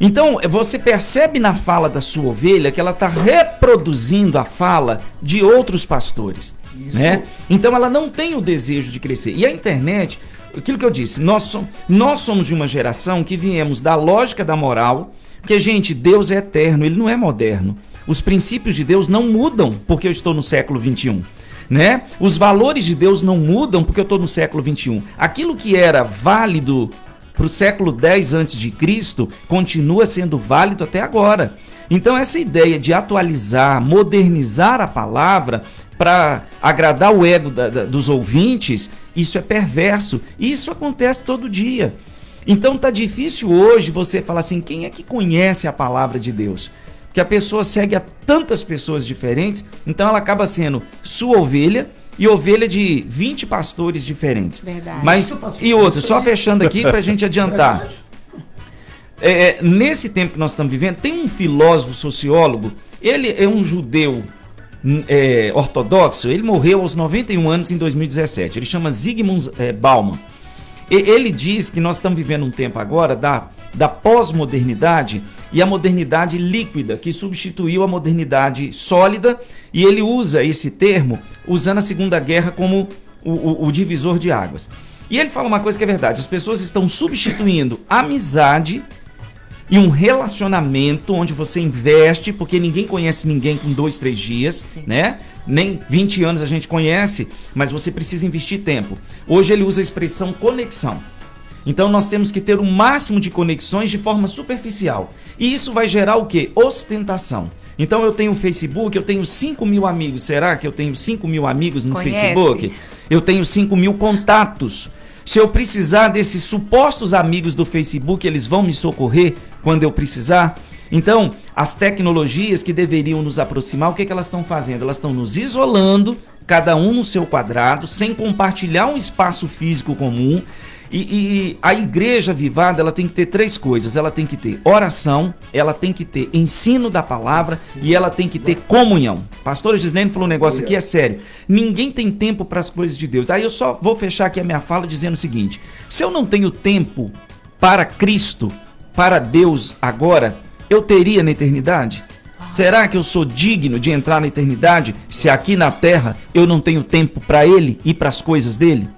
Então, você percebe na fala da sua ovelha que ela está reproduzindo a fala de outros pastores. Né? Então, ela não tem o desejo de crescer. E a internet aquilo que eu disse, nós, somos, nós somos de uma geração que viemos da lógica da moral, porque, gente, Deus é eterno, ele não é moderno. Os princípios de Deus não mudam porque eu estou no século 21. Né? Os valores de Deus não mudam porque eu estou no século 21. Aquilo que era válido para o século 10 antes de Cristo continua sendo válido até agora. Então essa ideia de atualizar, modernizar a palavra para agradar o ego da, da, dos ouvintes, isso é perverso. Isso acontece todo dia. Então tá difícil hoje você falar assim, quem é que conhece a palavra de Deus? Que a pessoa segue a tantas pessoas diferentes, então ela acaba sendo sua ovelha e ovelha de 20 pastores diferentes. Verdade. Mas e outro, só fechando aqui para a gente adiantar. *laughs* É, é, nesse tempo que nós estamos vivendo, tem um filósofo sociólogo, ele é um judeu é, ortodoxo, ele morreu aos 91 anos em 2017. Ele chama Zygmunt é, Bauman. E, ele diz que nós estamos vivendo um tempo agora da, da pós-modernidade e a modernidade líquida, que substituiu a modernidade sólida, e ele usa esse termo usando a Segunda Guerra como o, o, o divisor de águas. E ele fala uma coisa que é verdade: as pessoas estão substituindo amizade e um relacionamento onde você investe, porque ninguém conhece ninguém com dois, três dias, Sim. né? Nem 20 anos a gente conhece, mas você precisa investir tempo. Hoje ele usa a expressão conexão. Então nós temos que ter o um máximo de conexões de forma superficial. E isso vai gerar o que? Ostentação. Então eu tenho Facebook, eu tenho 5 mil amigos. Será que eu tenho 5 mil amigos no Conhece. Facebook? Eu tenho 5 mil contatos. Se eu precisar desses supostos amigos do Facebook, eles vão me socorrer quando eu precisar. Então, as tecnologias que deveriam nos aproximar, o que, que elas estão fazendo? Elas estão nos isolando, cada um no seu quadrado, sem compartilhar um espaço físico comum. E, e, a igreja vivada ela tem que ter três coisas: ela tem que ter oração, ela tem que ter ensino da palavra Sim. e ela tem que ter comunhão. Pastor Gislene falou um negócio aqui, é sério. Ninguém tem tempo para as coisas de Deus. Aí eu só vou fechar aqui a minha fala dizendo o seguinte: se eu não tenho tempo para Cristo, para Deus agora, eu teria na eternidade? Será que eu sou digno de entrar na eternidade se aqui na terra eu não tenho tempo para Ele e para as coisas dele?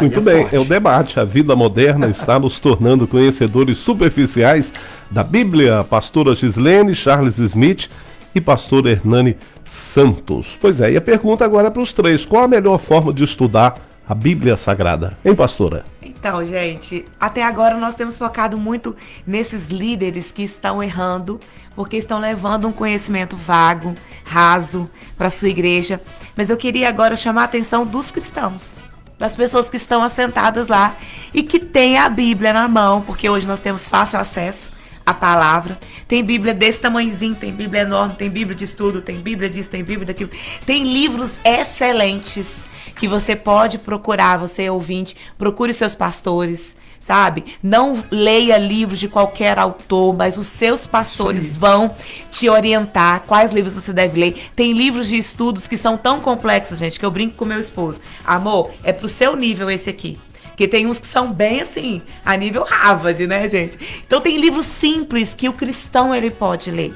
Muito é bem, forte. é o debate. A vida moderna está nos tornando conhecedores superficiais da Bíblia. Pastora Gislene, Charles Smith e pastor Hernani Santos. Pois é, e a pergunta agora é para os três: qual a melhor forma de estudar a Bíblia Sagrada? Hein, pastora? Então, gente, até agora nós temos focado muito nesses líderes que estão errando, porque estão levando um conhecimento vago, raso para sua igreja. Mas eu queria agora chamar a atenção dos cristãos das pessoas que estão assentadas lá e que têm a Bíblia na mão, porque hoje nós temos fácil acesso à palavra. Tem Bíblia desse tamanhozinho, tem Bíblia enorme, tem Bíblia de estudo, tem Bíblia disso, tem Bíblia daquilo. Tem livros excelentes que você pode procurar, você ouvinte, procure seus pastores sabe? Não leia livros de qualquer autor, mas os seus pastores vão te orientar quais livros você deve ler. Tem livros de estudos que são tão complexos, gente, que eu brinco com meu esposo. Amor, é pro seu nível esse aqui. Porque tem uns que são bem assim, a nível Harvard, né, gente? Então tem livros simples que o cristão ele pode ler.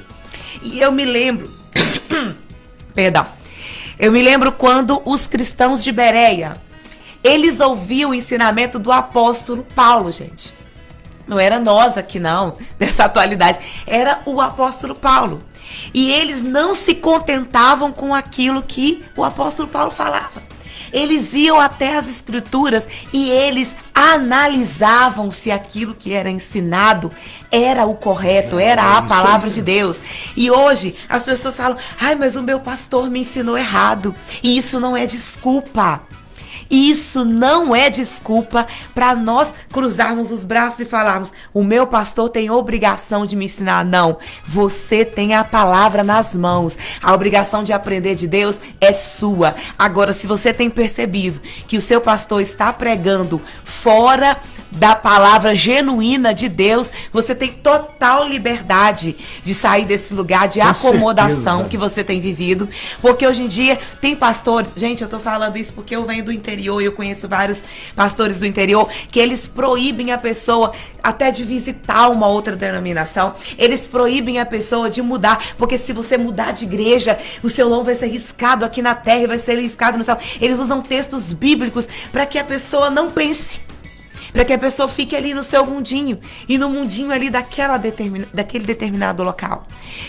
E eu me lembro, *coughs* perdão, eu me lembro quando os cristãos de Bereia, eles ouviam o ensinamento do apóstolo Paulo, gente. Não era nós aqui, não, *laughs* dessa atualidade. Era o apóstolo Paulo. E eles não se contentavam com aquilo que o apóstolo Paulo falava. Eles iam até as escrituras e eles analisavam se aquilo que era ensinado era o correto, era a palavra de Deus. E hoje as pessoas falam: ai, mas o meu pastor me ensinou errado. E isso não é desculpa. Isso não é desculpa para nós cruzarmos os braços e falarmos: o meu pastor tem obrigação de me ensinar. Não. Você tem a palavra nas mãos. A obrigação de aprender de Deus é sua. Agora, se você tem percebido que o seu pastor está pregando fora da palavra genuína de Deus, você tem total liberdade de sair desse lugar de Com acomodação certeza. que você tem vivido. Porque hoje em dia tem pastores, gente, eu tô falando isso porque eu venho do interior e eu conheço vários pastores do interior que eles proíbem a pessoa até de visitar uma outra denominação. Eles proíbem a pessoa de mudar, porque se você mudar de igreja, o seu nome vai ser riscado aqui na terra e vai ser riscado no céu. Eles usam textos bíblicos para que a pessoa não pense para que a pessoa fique ali no seu mundinho e no mundinho ali daquela determina, daquele determinado local.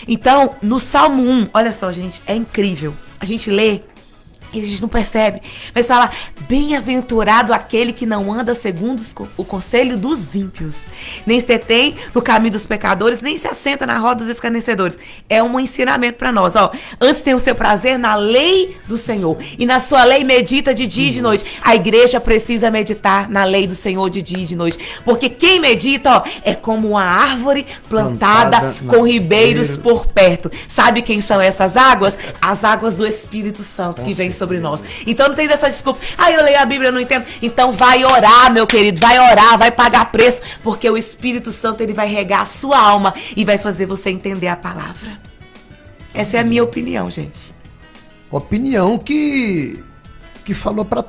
Então, no Salmo 1, olha só, gente, é incrível. A gente lê e a gente não percebe. Mas fala: bem-aventurado aquele que não anda segundo o conselho dos ímpios, nem se detém no caminho dos pecadores, nem se assenta na roda dos escarnecedores. É um ensinamento para nós. Ó, antes tem o seu prazer na lei do Senhor, e na sua lei medita de dia e de noite. A igreja precisa meditar na lei do Senhor de dia e de noite, porque quem medita ó, é como uma árvore plantada, plantada com ribeiros por perto. Sabe quem são essas águas? As águas do Espírito Santo que vem sobre nós. Então não tem dessa desculpa. Ah, eu leio a Bíblia, eu não entendo. Então vai orar, meu querido, vai orar, vai pagar preço, porque o Espírito Santo ele vai regar a sua alma e vai fazer você entender a palavra. Essa é a minha opinião, gente. Opinião que que falou para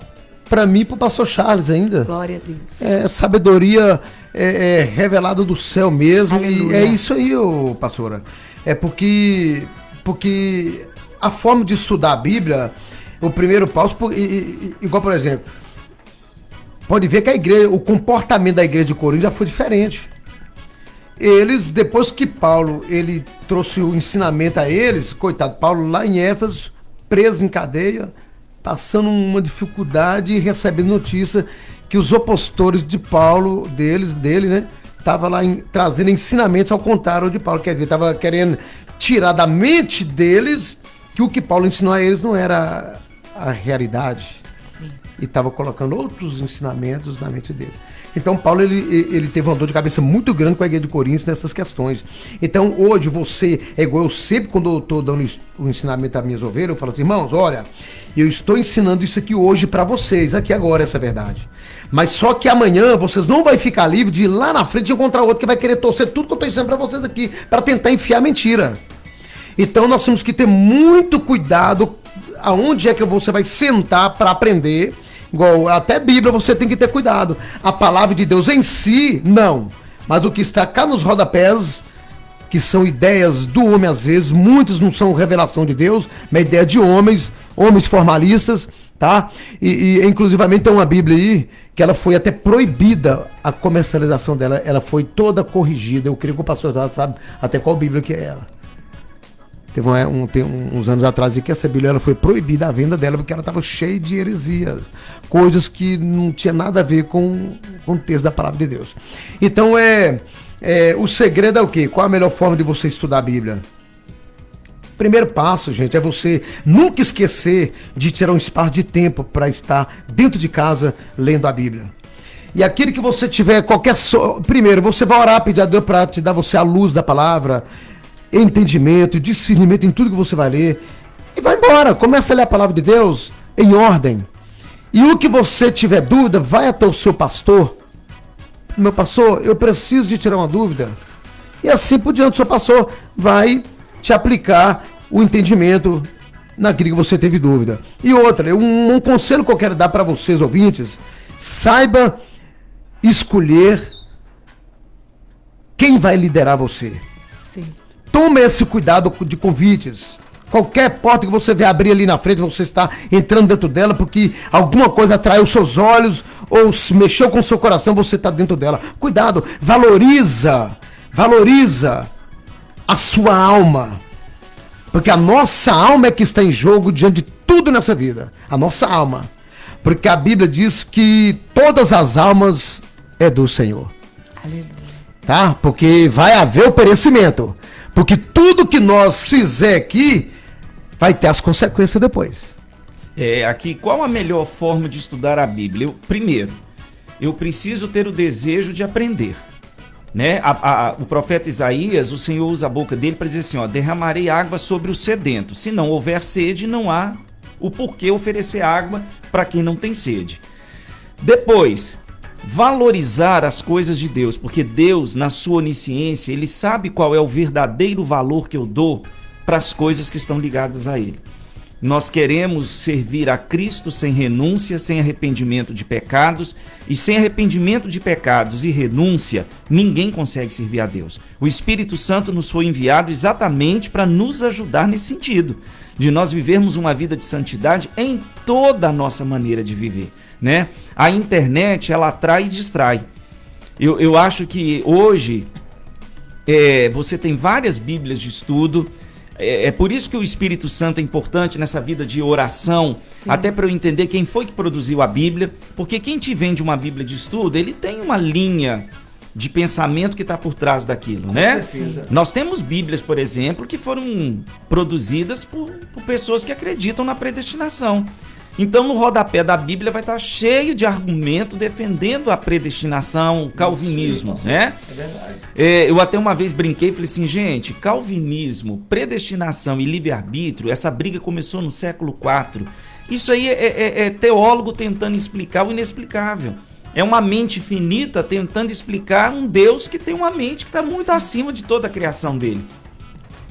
para mim para o pastor Charles ainda. Glória a Deus. É sabedoria é, é revelada do céu mesmo Aleluia. e é isso aí, ô, pastora. É porque porque a forma de estudar a Bíblia o primeiro passo, igual por exemplo, pode ver que a igreja, o comportamento da igreja de Corinto já foi diferente. Eles, depois que Paulo ele trouxe o ensinamento a eles, coitado, Paulo lá em Éfeso, preso em cadeia, passando uma dificuldade e recebendo notícia que os opositores de Paulo, deles, dele, né, tava lá em, trazendo ensinamentos ao contrário de Paulo, quer dizer, tava querendo tirar da mente deles que o que Paulo ensinou a eles não era a realidade. E estava colocando outros ensinamentos na mente deles. Então, Paulo ele, ele teve uma dor de cabeça muito grande com a igreja de Coríntios nessas questões. Então, hoje você, é igual eu sempre, quando eu estou dando o ensinamento às minhas ovelhas, eu falo assim, irmãos, olha, eu estou ensinando isso aqui hoje para vocês, aqui agora, essa é verdade. Mas só que amanhã vocês não vão ficar livres de ir lá na frente encontrar outro que vai querer torcer tudo que eu estou ensinando para vocês aqui, para tentar enfiar mentira. Então, nós temos que ter muito cuidado aonde é que você vai sentar para aprender Igual até Bíblia você tem que ter cuidado. A palavra de Deus em si, não. Mas o que está cá nos rodapés, que são ideias do homem às vezes, muitos não são revelação de Deus, mas ideia de homens, homens formalistas, tá? E, e inclusivamente tem uma Bíblia aí que ela foi até proibida a comercialização dela, ela foi toda corrigida. Eu creio que o pastor sabe até qual Bíblia que é ela. Teve um, uns anos atrás que essa Bíblia foi proibida a venda dela porque ela estava cheia de heresias, coisas que não tinha nada a ver com, com o texto da palavra de Deus. Então é, é o segredo é o quê? Qual a melhor forma de você estudar a Bíblia? Primeiro passo, gente, é você nunca esquecer de tirar um espaço de tempo para estar dentro de casa lendo a Bíblia. E aquilo que você tiver qualquer so... primeiro, você vai orar, pedir a Deus para te dar você a luz da palavra, entendimento, discernimento em tudo que você vai ler. E vai embora, começa a ler a palavra de Deus em ordem. E o que você tiver dúvida, vai até o seu pastor. Meu pastor, eu preciso de tirar uma dúvida. E assim por diante, o seu pastor vai te aplicar o entendimento naquilo que você teve dúvida. E outra, um, um conselho que eu quero dar para vocês, ouvintes, saiba escolher quem vai liderar você. Sim. Tome esse cuidado de convites. Qualquer porta que você vê abrir ali na frente, você está entrando dentro dela porque alguma coisa atraiu seus olhos ou se mexeu com o seu coração, você está dentro dela. Cuidado, valoriza, valoriza a sua alma. Porque a nossa alma é que está em jogo diante de tudo nessa vida. A nossa alma. Porque a Bíblia diz que todas as almas é do Senhor. Aleluia. Tá? Porque vai haver o perecimento. Porque tudo que nós fizer aqui vai ter as consequências depois. É, aqui, qual a melhor forma de estudar a Bíblia? Eu, primeiro, eu preciso ter o desejo de aprender. Né? A, a, o profeta Isaías, o Senhor usa a boca dele para dizer assim: ó, derramarei água sobre o sedento. Se não houver sede, não há o porquê oferecer água para quem não tem sede. Depois, valorizar as coisas de Deus, porque Deus, na sua onisciência, ele sabe qual é o verdadeiro valor que eu dou para as coisas que estão ligadas a ele. Nós queremos servir a Cristo sem renúncia, sem arrependimento de pecados, e sem arrependimento de pecados e renúncia, ninguém consegue servir a Deus. O Espírito Santo nos foi enviado exatamente para nos ajudar nesse sentido, de nós vivermos uma vida de santidade em toda a nossa maneira de viver né? A internet, ela atrai e distrai. Eu, eu acho que hoje é, você tem várias bíblias de estudo, é, é, por isso que o Espírito Santo é importante nessa vida de oração, Sim. até para eu entender quem foi que produziu a Bíblia, porque quem te vende uma Bíblia de estudo, ele tem uma linha de pensamento que está por trás daquilo, Com né? Certeza. Nós temos Bíblias, por exemplo, que foram produzidas por, por pessoas que acreditam na predestinação. Então, no rodapé da Bíblia vai estar cheio de argumento defendendo a predestinação, o calvinismo, Isso, né? É verdade. É, eu até uma vez brinquei e falei assim, gente, calvinismo, predestinação e livre-arbítrio, essa briga começou no século IV. Isso aí é, é, é teólogo tentando explicar o inexplicável. É uma mente finita tentando explicar um Deus que tem uma mente que está muito acima de toda a criação dele.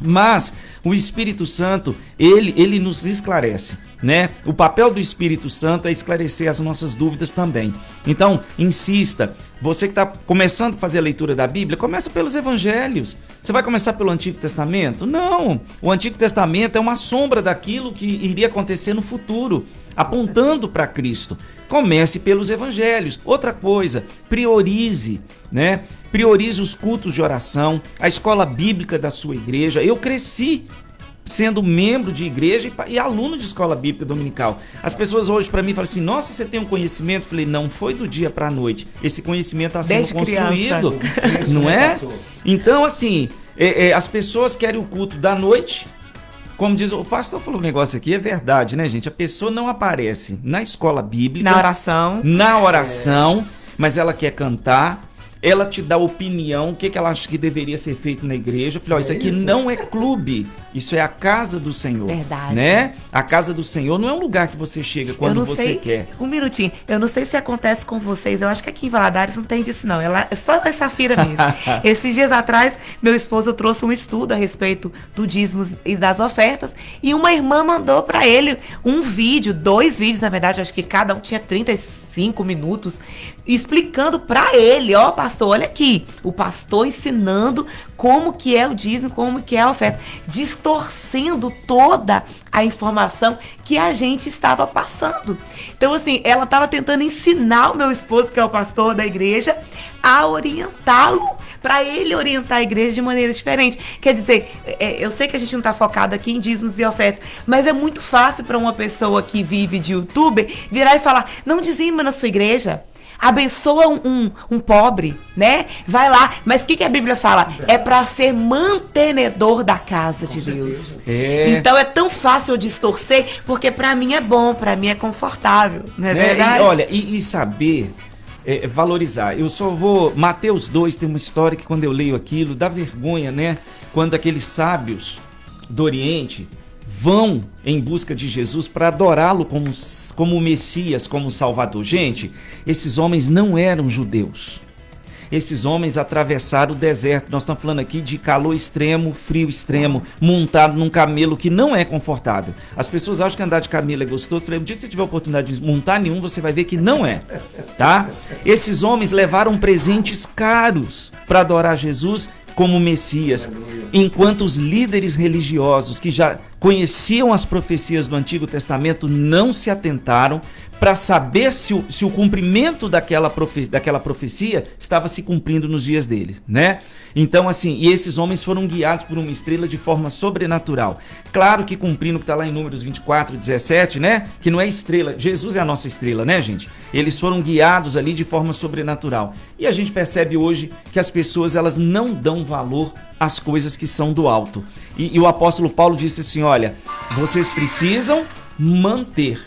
Mas o Espírito Santo, ele, ele nos esclarece né? O papel do Espírito Santo é esclarecer as nossas dúvidas também. Então, insista. Você que está começando a fazer a leitura da Bíblia, começa pelos Evangelhos. Você vai começar pelo Antigo Testamento? Não. O Antigo Testamento é uma sombra daquilo que iria acontecer no futuro, apontando para Cristo. Comece pelos Evangelhos. Outra coisa, priorize, né? Priorize os cultos de oração, a escola bíblica da sua igreja. Eu cresci sendo membro de igreja e, e, aluno de escola bíblica dominical. As pessoas hoje para mim falam assim: "Nossa, você tem um conhecimento?" Eu falei: "Não foi do dia para a noite. Esse conhecimento está sendo Desde construído, *laughs* criança. não é? Então assim, é, é, as pessoas querem o culto da noite como diz o pastor falou um negócio aqui, é verdade, né, gente? A pessoa não aparece na escola bíblica, Na oração. na oração, mas ela quer cantar. Ela te dá opinião, o que, que ela acha que deveria ser feito na igreja. Eu falei, ó, isso aqui não é clube, isso é a casa do Senhor. Verdade. Né? A casa do Senhor não é um lugar que você chega quando você sei, quer. Um minutinho. Eu não sei se acontece com vocês. Eu acho que aqui em Valadares não tem disso, não. Ela, é só essa feira mesmo. *laughs* Esses dias atrás, meu esposo trouxe um estudo a respeito do dízimos e das ofertas. E uma irmã mandou para ele um vídeo, dois vídeos, na verdade, acho que cada um tinha 35 minutos, explicando para ele, ó, pastor, olha aqui, o pastor ensinando como que é o dízimo, como que é a oferta, distorcendo toda a informação que a gente estava passando. Então, assim, ela estava tentando ensinar o meu esposo, que é o pastor da igreja, a orientá-lo, para ele orientar a igreja de maneira diferente. Quer dizer, é, eu sei que a gente não está focado aqui em dízimos e ofertas, mas é muito fácil para uma pessoa que vive de youtuber virar e falar: não dizima na sua igreja. Abençoa um, um, um pobre, né? Vai lá. Mas o que, que a Bíblia fala? É para ser mantenedor da casa de Deus. É. Então é tão fácil eu distorcer, porque para mim é bom, para mim é confortável, não é né? verdade? E, olha, e, e saber é, valorizar. Eu só vou. Mateus 2 tem uma história que quando eu leio aquilo, dá vergonha, né? Quando aqueles sábios do Oriente vão em busca de Jesus para adorá-lo como, como Messias, como Salvador. Gente, esses homens não eram judeus. Esses homens atravessaram o deserto. Nós estamos falando aqui de calor extremo, frio extremo, montado num camelo que não é confortável. As pessoas acham que andar de camelo é gostoso. Eu falei, o dia que você tiver a oportunidade de montar nenhum, você vai ver que não é, tá? Esses homens levaram presentes caros para adorar Jesus como Messias, enquanto os líderes religiosos que já conheciam as profecias do Antigo Testamento não se atentaram para saber se o, se o cumprimento daquela, profe daquela profecia estava se cumprindo nos dias dele, né? Então, assim, e esses homens foram guiados por uma estrela de forma sobrenatural. Claro que cumprindo o que está lá em Números 24, 17, né? Que não é estrela, Jesus é a nossa estrela, né, gente? Eles foram guiados ali de forma sobrenatural. E a gente percebe hoje que as pessoas, elas não dão valor às coisas que são do alto. E, e o apóstolo Paulo disse assim: olha, vocês precisam manter,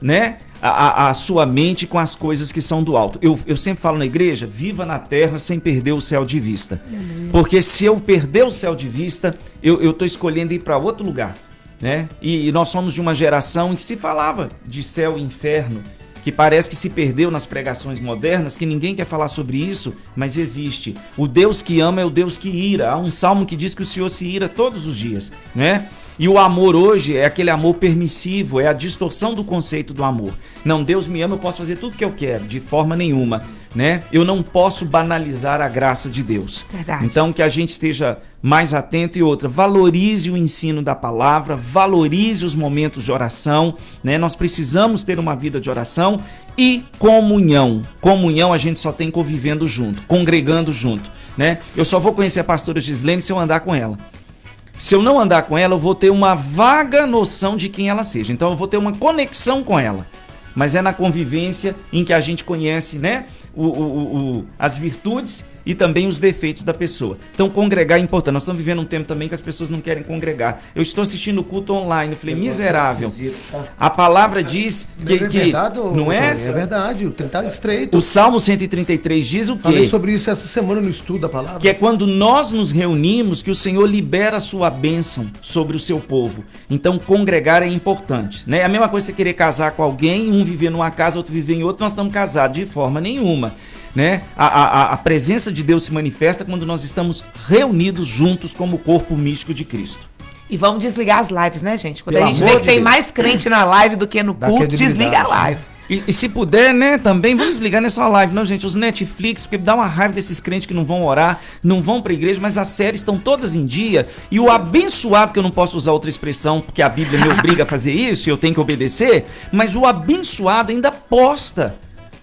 né? A, a, a, sua mente com as coisas que são do alto. Eu, eu sempre falo na igreja: viva na terra sem perder o céu de vista. Uhum. Porque se eu perder o céu de vista, eu estou escolhendo ir para outro lugar. Né? E, e, nós somos de uma geração em que se falava de céu e inferno, que parece que se perdeu nas pregações modernas, que ninguém quer falar sobre isso, mas existe. O Deus que ama é o Deus que ira. Há um salmo que diz que o Senhor se ira todos os dias, né? E o amor hoje é aquele amor permissivo, é a distorção do conceito do amor. Não, Deus me ama, eu posso fazer tudo que eu quero, de forma nenhuma, né? Eu não posso banalizar a graça de Deus. Verdade. Então que a gente esteja mais atento e outra, valorize o ensino da palavra, valorize os momentos de oração, né? Nós precisamos ter uma vida de oração e comunhão. Comunhão a gente só tem convivendo junto, congregando junto, né? Eu só vou conhecer a pastora Gislene se eu andar com ela. Se eu não andar com ela, eu vou ter uma vaga noção de quem ela seja. Então eu vou ter uma conexão com ela. Mas é na convivência em que a gente conhece, né? O, o, o, as virtudes e também os defeitos da pessoa. Então, congregar é importante. Nós estamos vivendo um tempo também que as pessoas não querem congregar. Eu estou assistindo o culto online. Eu falei, miserável. A palavra diz que. é que verdade, não é? É verdade, o tá estreito. O Salmo 133 diz o quê? Falei sobre isso essa semana no estudo da palavra. Que é quando nós nos reunimos que o Senhor libera a sua bênção sobre o seu povo. Então, congregar é importante. Né? A mesma coisa você querer casar com alguém, um viver numa casa, outro viver em outra, nós estamos casados de forma nenhuma. Né? A, a, a presença de Deus se manifesta quando nós estamos reunidos juntos como corpo místico de Cristo. E vamos desligar as lives, né, gente? Quando Pelo a gente vê que de tem Deus. mais crente na live do que no Dá culto, desliga a né? live. E, e se puder, né, também, vamos desligar nessa live, não, gente, os Netflix, porque dá uma raiva desses crentes que não vão orar, não vão pra igreja, mas as séries estão todas em dia, e o abençoado, que eu não posso usar outra expressão, porque a Bíblia me obriga a fazer isso, e eu tenho que obedecer, mas o abençoado ainda posta,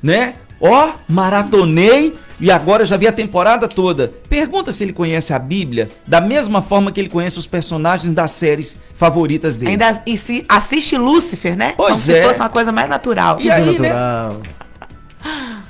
né? Ó, maratonei, e agora já vi a temporada toda. Pergunta se ele conhece a Bíblia da mesma forma que ele conhece os personagens das séries favoritas dele. Ainda e se assiste Lúcifer, né? Pois Como se é. fosse uma coisa mais natural. E aí, né? natural. *laughs*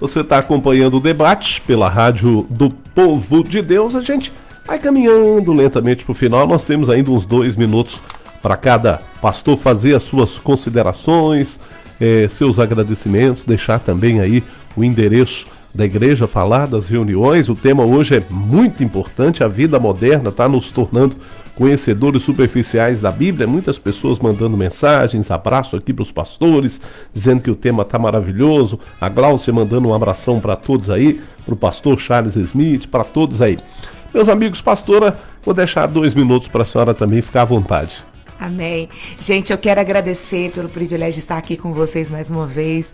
Você está acompanhando o debate pela Rádio do Povo de Deus. A gente Aí caminhando lentamente para o final, nós temos ainda uns dois minutos para cada pastor fazer as suas considerações, eh, seus agradecimentos, deixar também aí o endereço da igreja, falar das reuniões. O tema hoje é muito importante, a vida moderna está nos tornando conhecedores superficiais da Bíblia, muitas pessoas mandando mensagens, abraço aqui para os pastores, dizendo que o tema está maravilhoso. A Glaucia mandando um abração para todos aí, para o pastor Charles Smith, para todos aí. Meus amigos, pastora, vou deixar dois minutos para a senhora também ficar à vontade. Amém. Gente, eu quero agradecer pelo privilégio de estar aqui com vocês mais uma vez.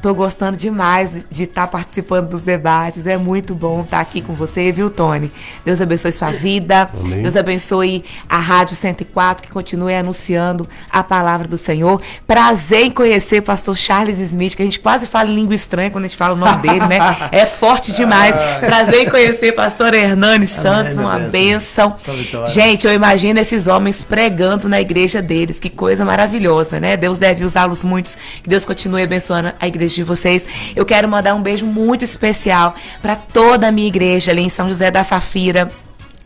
Tô gostando demais de estar tá participando dos debates. É muito bom estar tá aqui com você, viu, Tony? Deus abençoe sua vida. Amém. Deus abençoe a Rádio 104, que continue anunciando a palavra do Senhor. Prazer em conhecer o pastor Charles Smith, que a gente quase fala em língua estranha quando a gente fala o nome dele, né? *laughs* É forte demais. Prazer em conhecer o pastor Hernani Santos, Amém, uma bênção. Gente, eu imagino esses homens pregando na igreja deles. Que coisa maravilhosa, né? Deus deve usá-los muitos. Que Deus continue abençoando a igreja de vocês. Eu quero mandar um beijo muito especial para toda a minha igreja ali em São José da Safira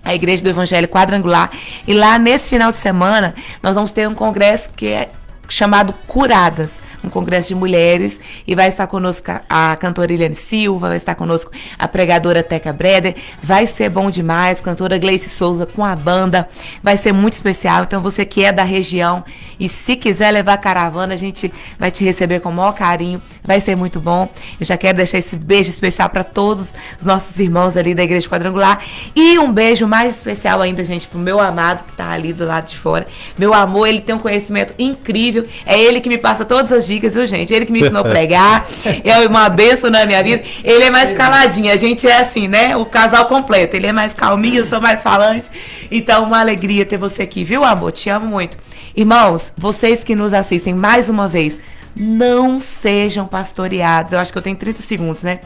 a Igreja do Evangelho Quadrangular. E lá nesse final de semana, nós vamos ter um congresso que é chamado Curadas um congresso de mulheres e vai estar conosco a cantora Eliane Silva, vai estar conosco a pregadora Teca Breder, vai ser bom demais, cantora Gleice Souza com a banda, vai ser muito especial, então você que é da região e se quiser levar caravana, a gente vai te receber com o maior carinho, vai ser muito bom. Eu já quero deixar esse beijo especial para todos os nossos irmãos ali da Igreja Quadrangular. E um beijo mais especial ainda, gente, pro meu amado que tá ali do lado de fora. Meu amor, ele tem um conhecimento incrível, é ele que me passa todas as dicas, viu, gente? Ele que me ensinou a *laughs* pregar, é uma benção na minha vida. Ele é mais caladinho, a gente é assim, né? O casal completo. Ele é mais calminho, eu sou mais falante. Então, uma alegria ter você aqui, viu, amor? Te amo muito. Irmãos, vocês que nos assistem mais uma vez, não sejam pastoreados. Eu acho que eu tenho 30 segundos, né?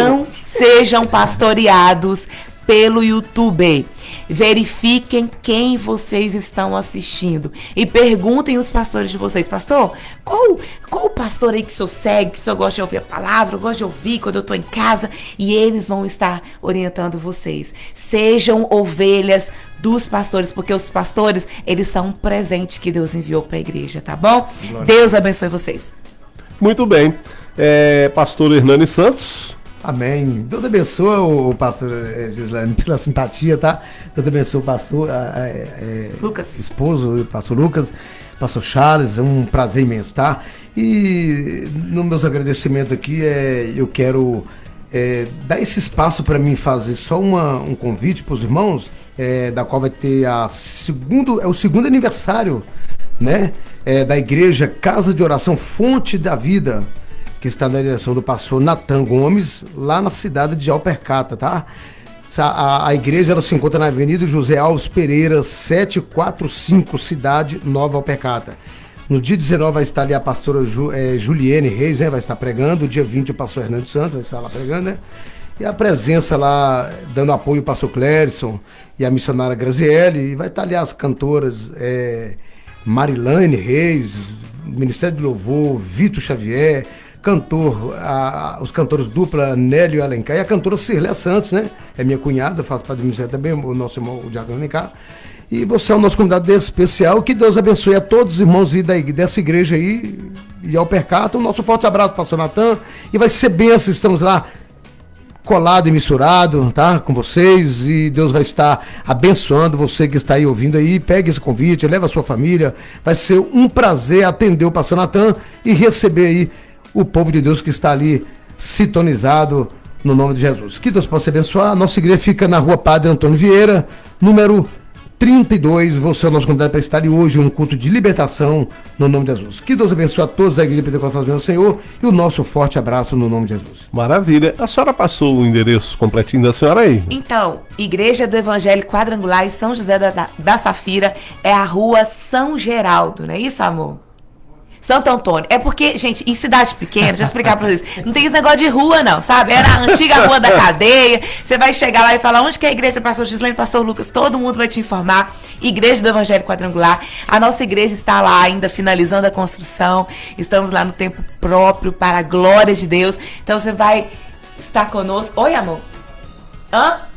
Não sejam pastoreados pelo YouTube. Verifiquem quem vocês estão assistindo e perguntem os pastores de vocês, pastor, qual, qual o pastor aí que o senhor segue, que o senhor gosta de ouvir a palavra, gosta de ouvir quando eu estou em casa e eles vão estar orientando vocês. Sejam ovelhas dos pastores, porque os pastores, eles são um presente que Deus enviou para a igreja, tá bom? Glória. Deus abençoe vocês. Muito bem. É, pastor Hernani Santos. Amém. Deus abençoe o pastor eh, Gislaine *laughs* pela simpatia, tá? Deus abençoe o pastor é, Lucas. esposo, o pastor Lucas, pastor Charles, é um prazer imenso, tá? E no meus agradecimentos aqui, é, eu quero é, dar esse espaço para mim fazer só uma, um convite para os irmãos, é, da qual vai ter a segundo, é o segundo aniversário, né? É, da igreja Casa de Oração Fonte da Vida que está na direção do pastor Natan Gomes, lá na cidade de Alpercata, tá? A, a, igreja ela se encontra na Avenida José Alves Pereira, 745, Cidade Nova Alpercata. No dia 19 vai estar ali a pastora Ju, é, Reis, né? Vai estar pregando. Dia 20 o pastor Hernando Santos vai estar lá pregando, né? E a presença lá, dando apoio ao pastor Clérison e a missionária Graziele. E vai estar ali as cantoras é, Marilane Reis, Ministério de Louvor, Vitor Xavier, cantor, a, os cantores dupla Nélio Alencar e a cantora Cirléia Santos, né? É minha cunhada, faz parte do ministério também, o nosso irmão, o Diago Alencar. E você é o nosso convidado especial. Que Deus abençoe a todos os irmãos dessa igreja aí e ao percato. Um nosso forte abraço, pastor Natan. E vai ser benção, estamos lá colado e misturado, tá? Com vocês e Deus vai estar abençoando você que está aí ouvindo aí. Pegue esse convite, leva a sua família. Vai ser um prazer atender o pastor Natan e receber aí o povo de Deus que está ali sintonizado no nome de Jesus. Que Deus possa abençoar. Nossa igreja fica na rua Padre Antônio Vieira, número 32. Você é o nosso convidado para estar hoje um culto de libertação no nome de Jesus. Que Deus abençoe a todos da Igreja Pentecostal do Senhor e o nosso forte abraço no nome de Jesus. Maravilha. A senhora passou o endereço completinho da senhora aí? Então, Igreja do Evangelho Quadrangular em São José da, da, da Safira é a rua São Geraldo, não é isso, amor? Santo Antônio. É porque, gente, em cidade pequena, deixa eu explicar pra vocês, não tem esse negócio de rua, não, sabe? Era a antiga rua da cadeia. Você vai chegar lá e falar onde que é a igreja do pastor Gislaine, pastor Lucas, todo mundo vai te informar. Igreja do Evangelho Quadrangular. A nossa igreja está lá ainda finalizando a construção. Estamos lá no tempo próprio para a glória de Deus. Então você vai estar conosco. Oi, amor. Hã?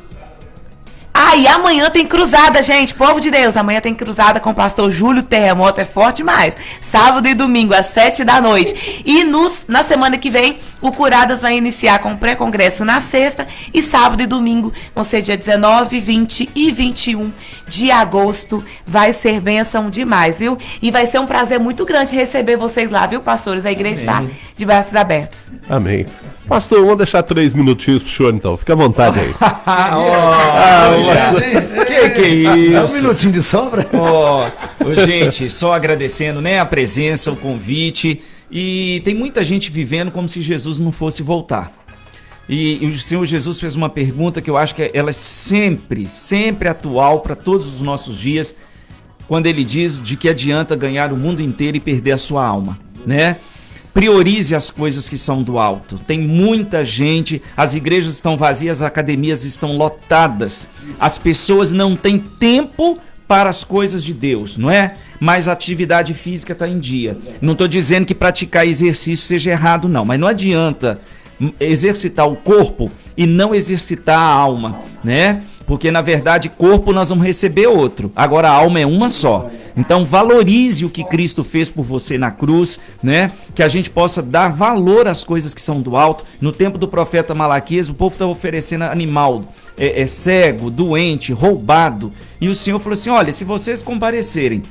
Ah, e amanhã tem cruzada, gente. Povo de Deus, amanhã tem cruzada com o pastor Júlio Terremoto. É forte demais. Sábado e domingo, às sete da noite. E nos, na semana que vem, o Curadas vai iniciar com o pré-congresso na sexta. E sábado e domingo vão ser dia 19, 20 e 21 de agosto. Vai ser bênção demais, viu? E vai ser um prazer muito grande receber vocês lá, viu, pastores? A igreja está de braços abertos. Amém. Pastor, vamos deixar três minutinhos pro senhor então. Fica à vontade aí. *laughs* Ah, olha. que que é É um isso? minutinho de sobra. Ô, gente, só agradecendo, né, a presença, o convite. E tem muita gente vivendo como se Jesus não fosse voltar. E, e o Senhor Jesus fez uma pergunta que eu acho que ela é sempre, sempre atual para todos os nossos dias, quando ele diz de que adianta ganhar o mundo inteiro e perder a sua alma, né? Priorize as coisas que são do alto. Tem muita gente, as igrejas estão vazias, as academias estão lotadas. As pessoas não têm tempo para as coisas de Deus, não é? Mas a atividade física está em dia. Não estou dizendo que praticar exercício seja errado, não, mas não adianta exercitar o corpo e não exercitar a alma, né? Porque na verdade, corpo nós vamos receber outro. Agora a alma é uma só. Então valorize o que Cristo fez por você na cruz, né? Que a gente possa dar valor às coisas que são do alto. No tempo do profeta Malaquias, o povo estava oferecendo animal, é, é cego, doente, roubado. E o Senhor falou assim: olha, se vocês comparecerem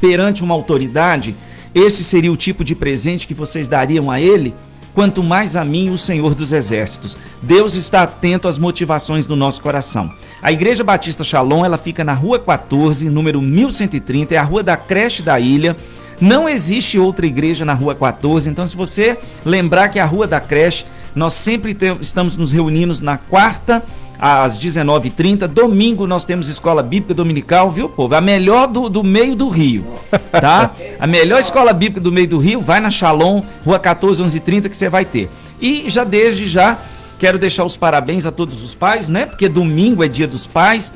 perante uma autoridade, esse seria o tipo de presente que vocês dariam a ele? Quanto mais a mim, o Senhor dos Exércitos. Deus está atento às motivações do nosso coração. A Igreja Batista Shalom, ela fica na Rua 14, número 1130, é a rua da creche da ilha. Não existe outra igreja na Rua 14, então se você lembrar que a Rua da creche, nós sempre estamos nos reunindo na quarta às 19h30. Domingo nós temos escola bíblica dominical, viu, povo? A melhor do, do meio do Rio, tá? A melhor escola bíblica do meio do Rio, vai na Shalom, rua 14, 11h30, que você vai ter. E já desde já, quero deixar os parabéns a todos os pais, né? Porque domingo é dia dos pais.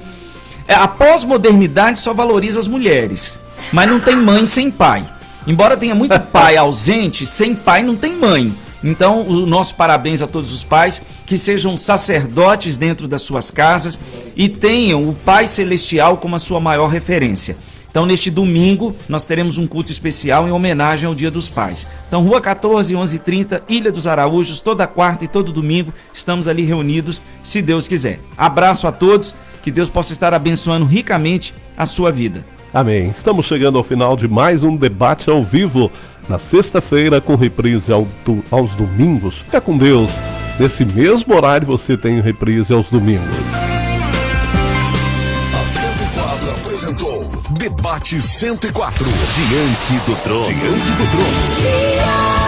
É, a pós-modernidade só valoriza as mulheres, mas não tem mãe sem pai. Embora tenha muito pai *laughs* ausente, sem pai não tem mãe. Então, o nosso parabéns a todos os pais que sejam sacerdotes dentro das suas casas e tenham o Pai Celestial como a sua maior referência. Então, neste domingo, nós teremos um culto especial em homenagem ao Dia dos Pais. Então, Rua 14, 1130, Ilha dos Araújos, toda quarta e todo domingo, estamos ali reunidos, se Deus quiser. Abraço a todos, que Deus possa estar abençoando ricamente a sua vida. Amém. Estamos chegando ao final de mais um debate ao vivo. Na sexta-feira, com reprise ao do- aos domingos. Fica com Deus. Nesse mesmo horário você tem reprise aos domingos. A 104 apresentou Debate 104. Diante do trono. Diante do trono.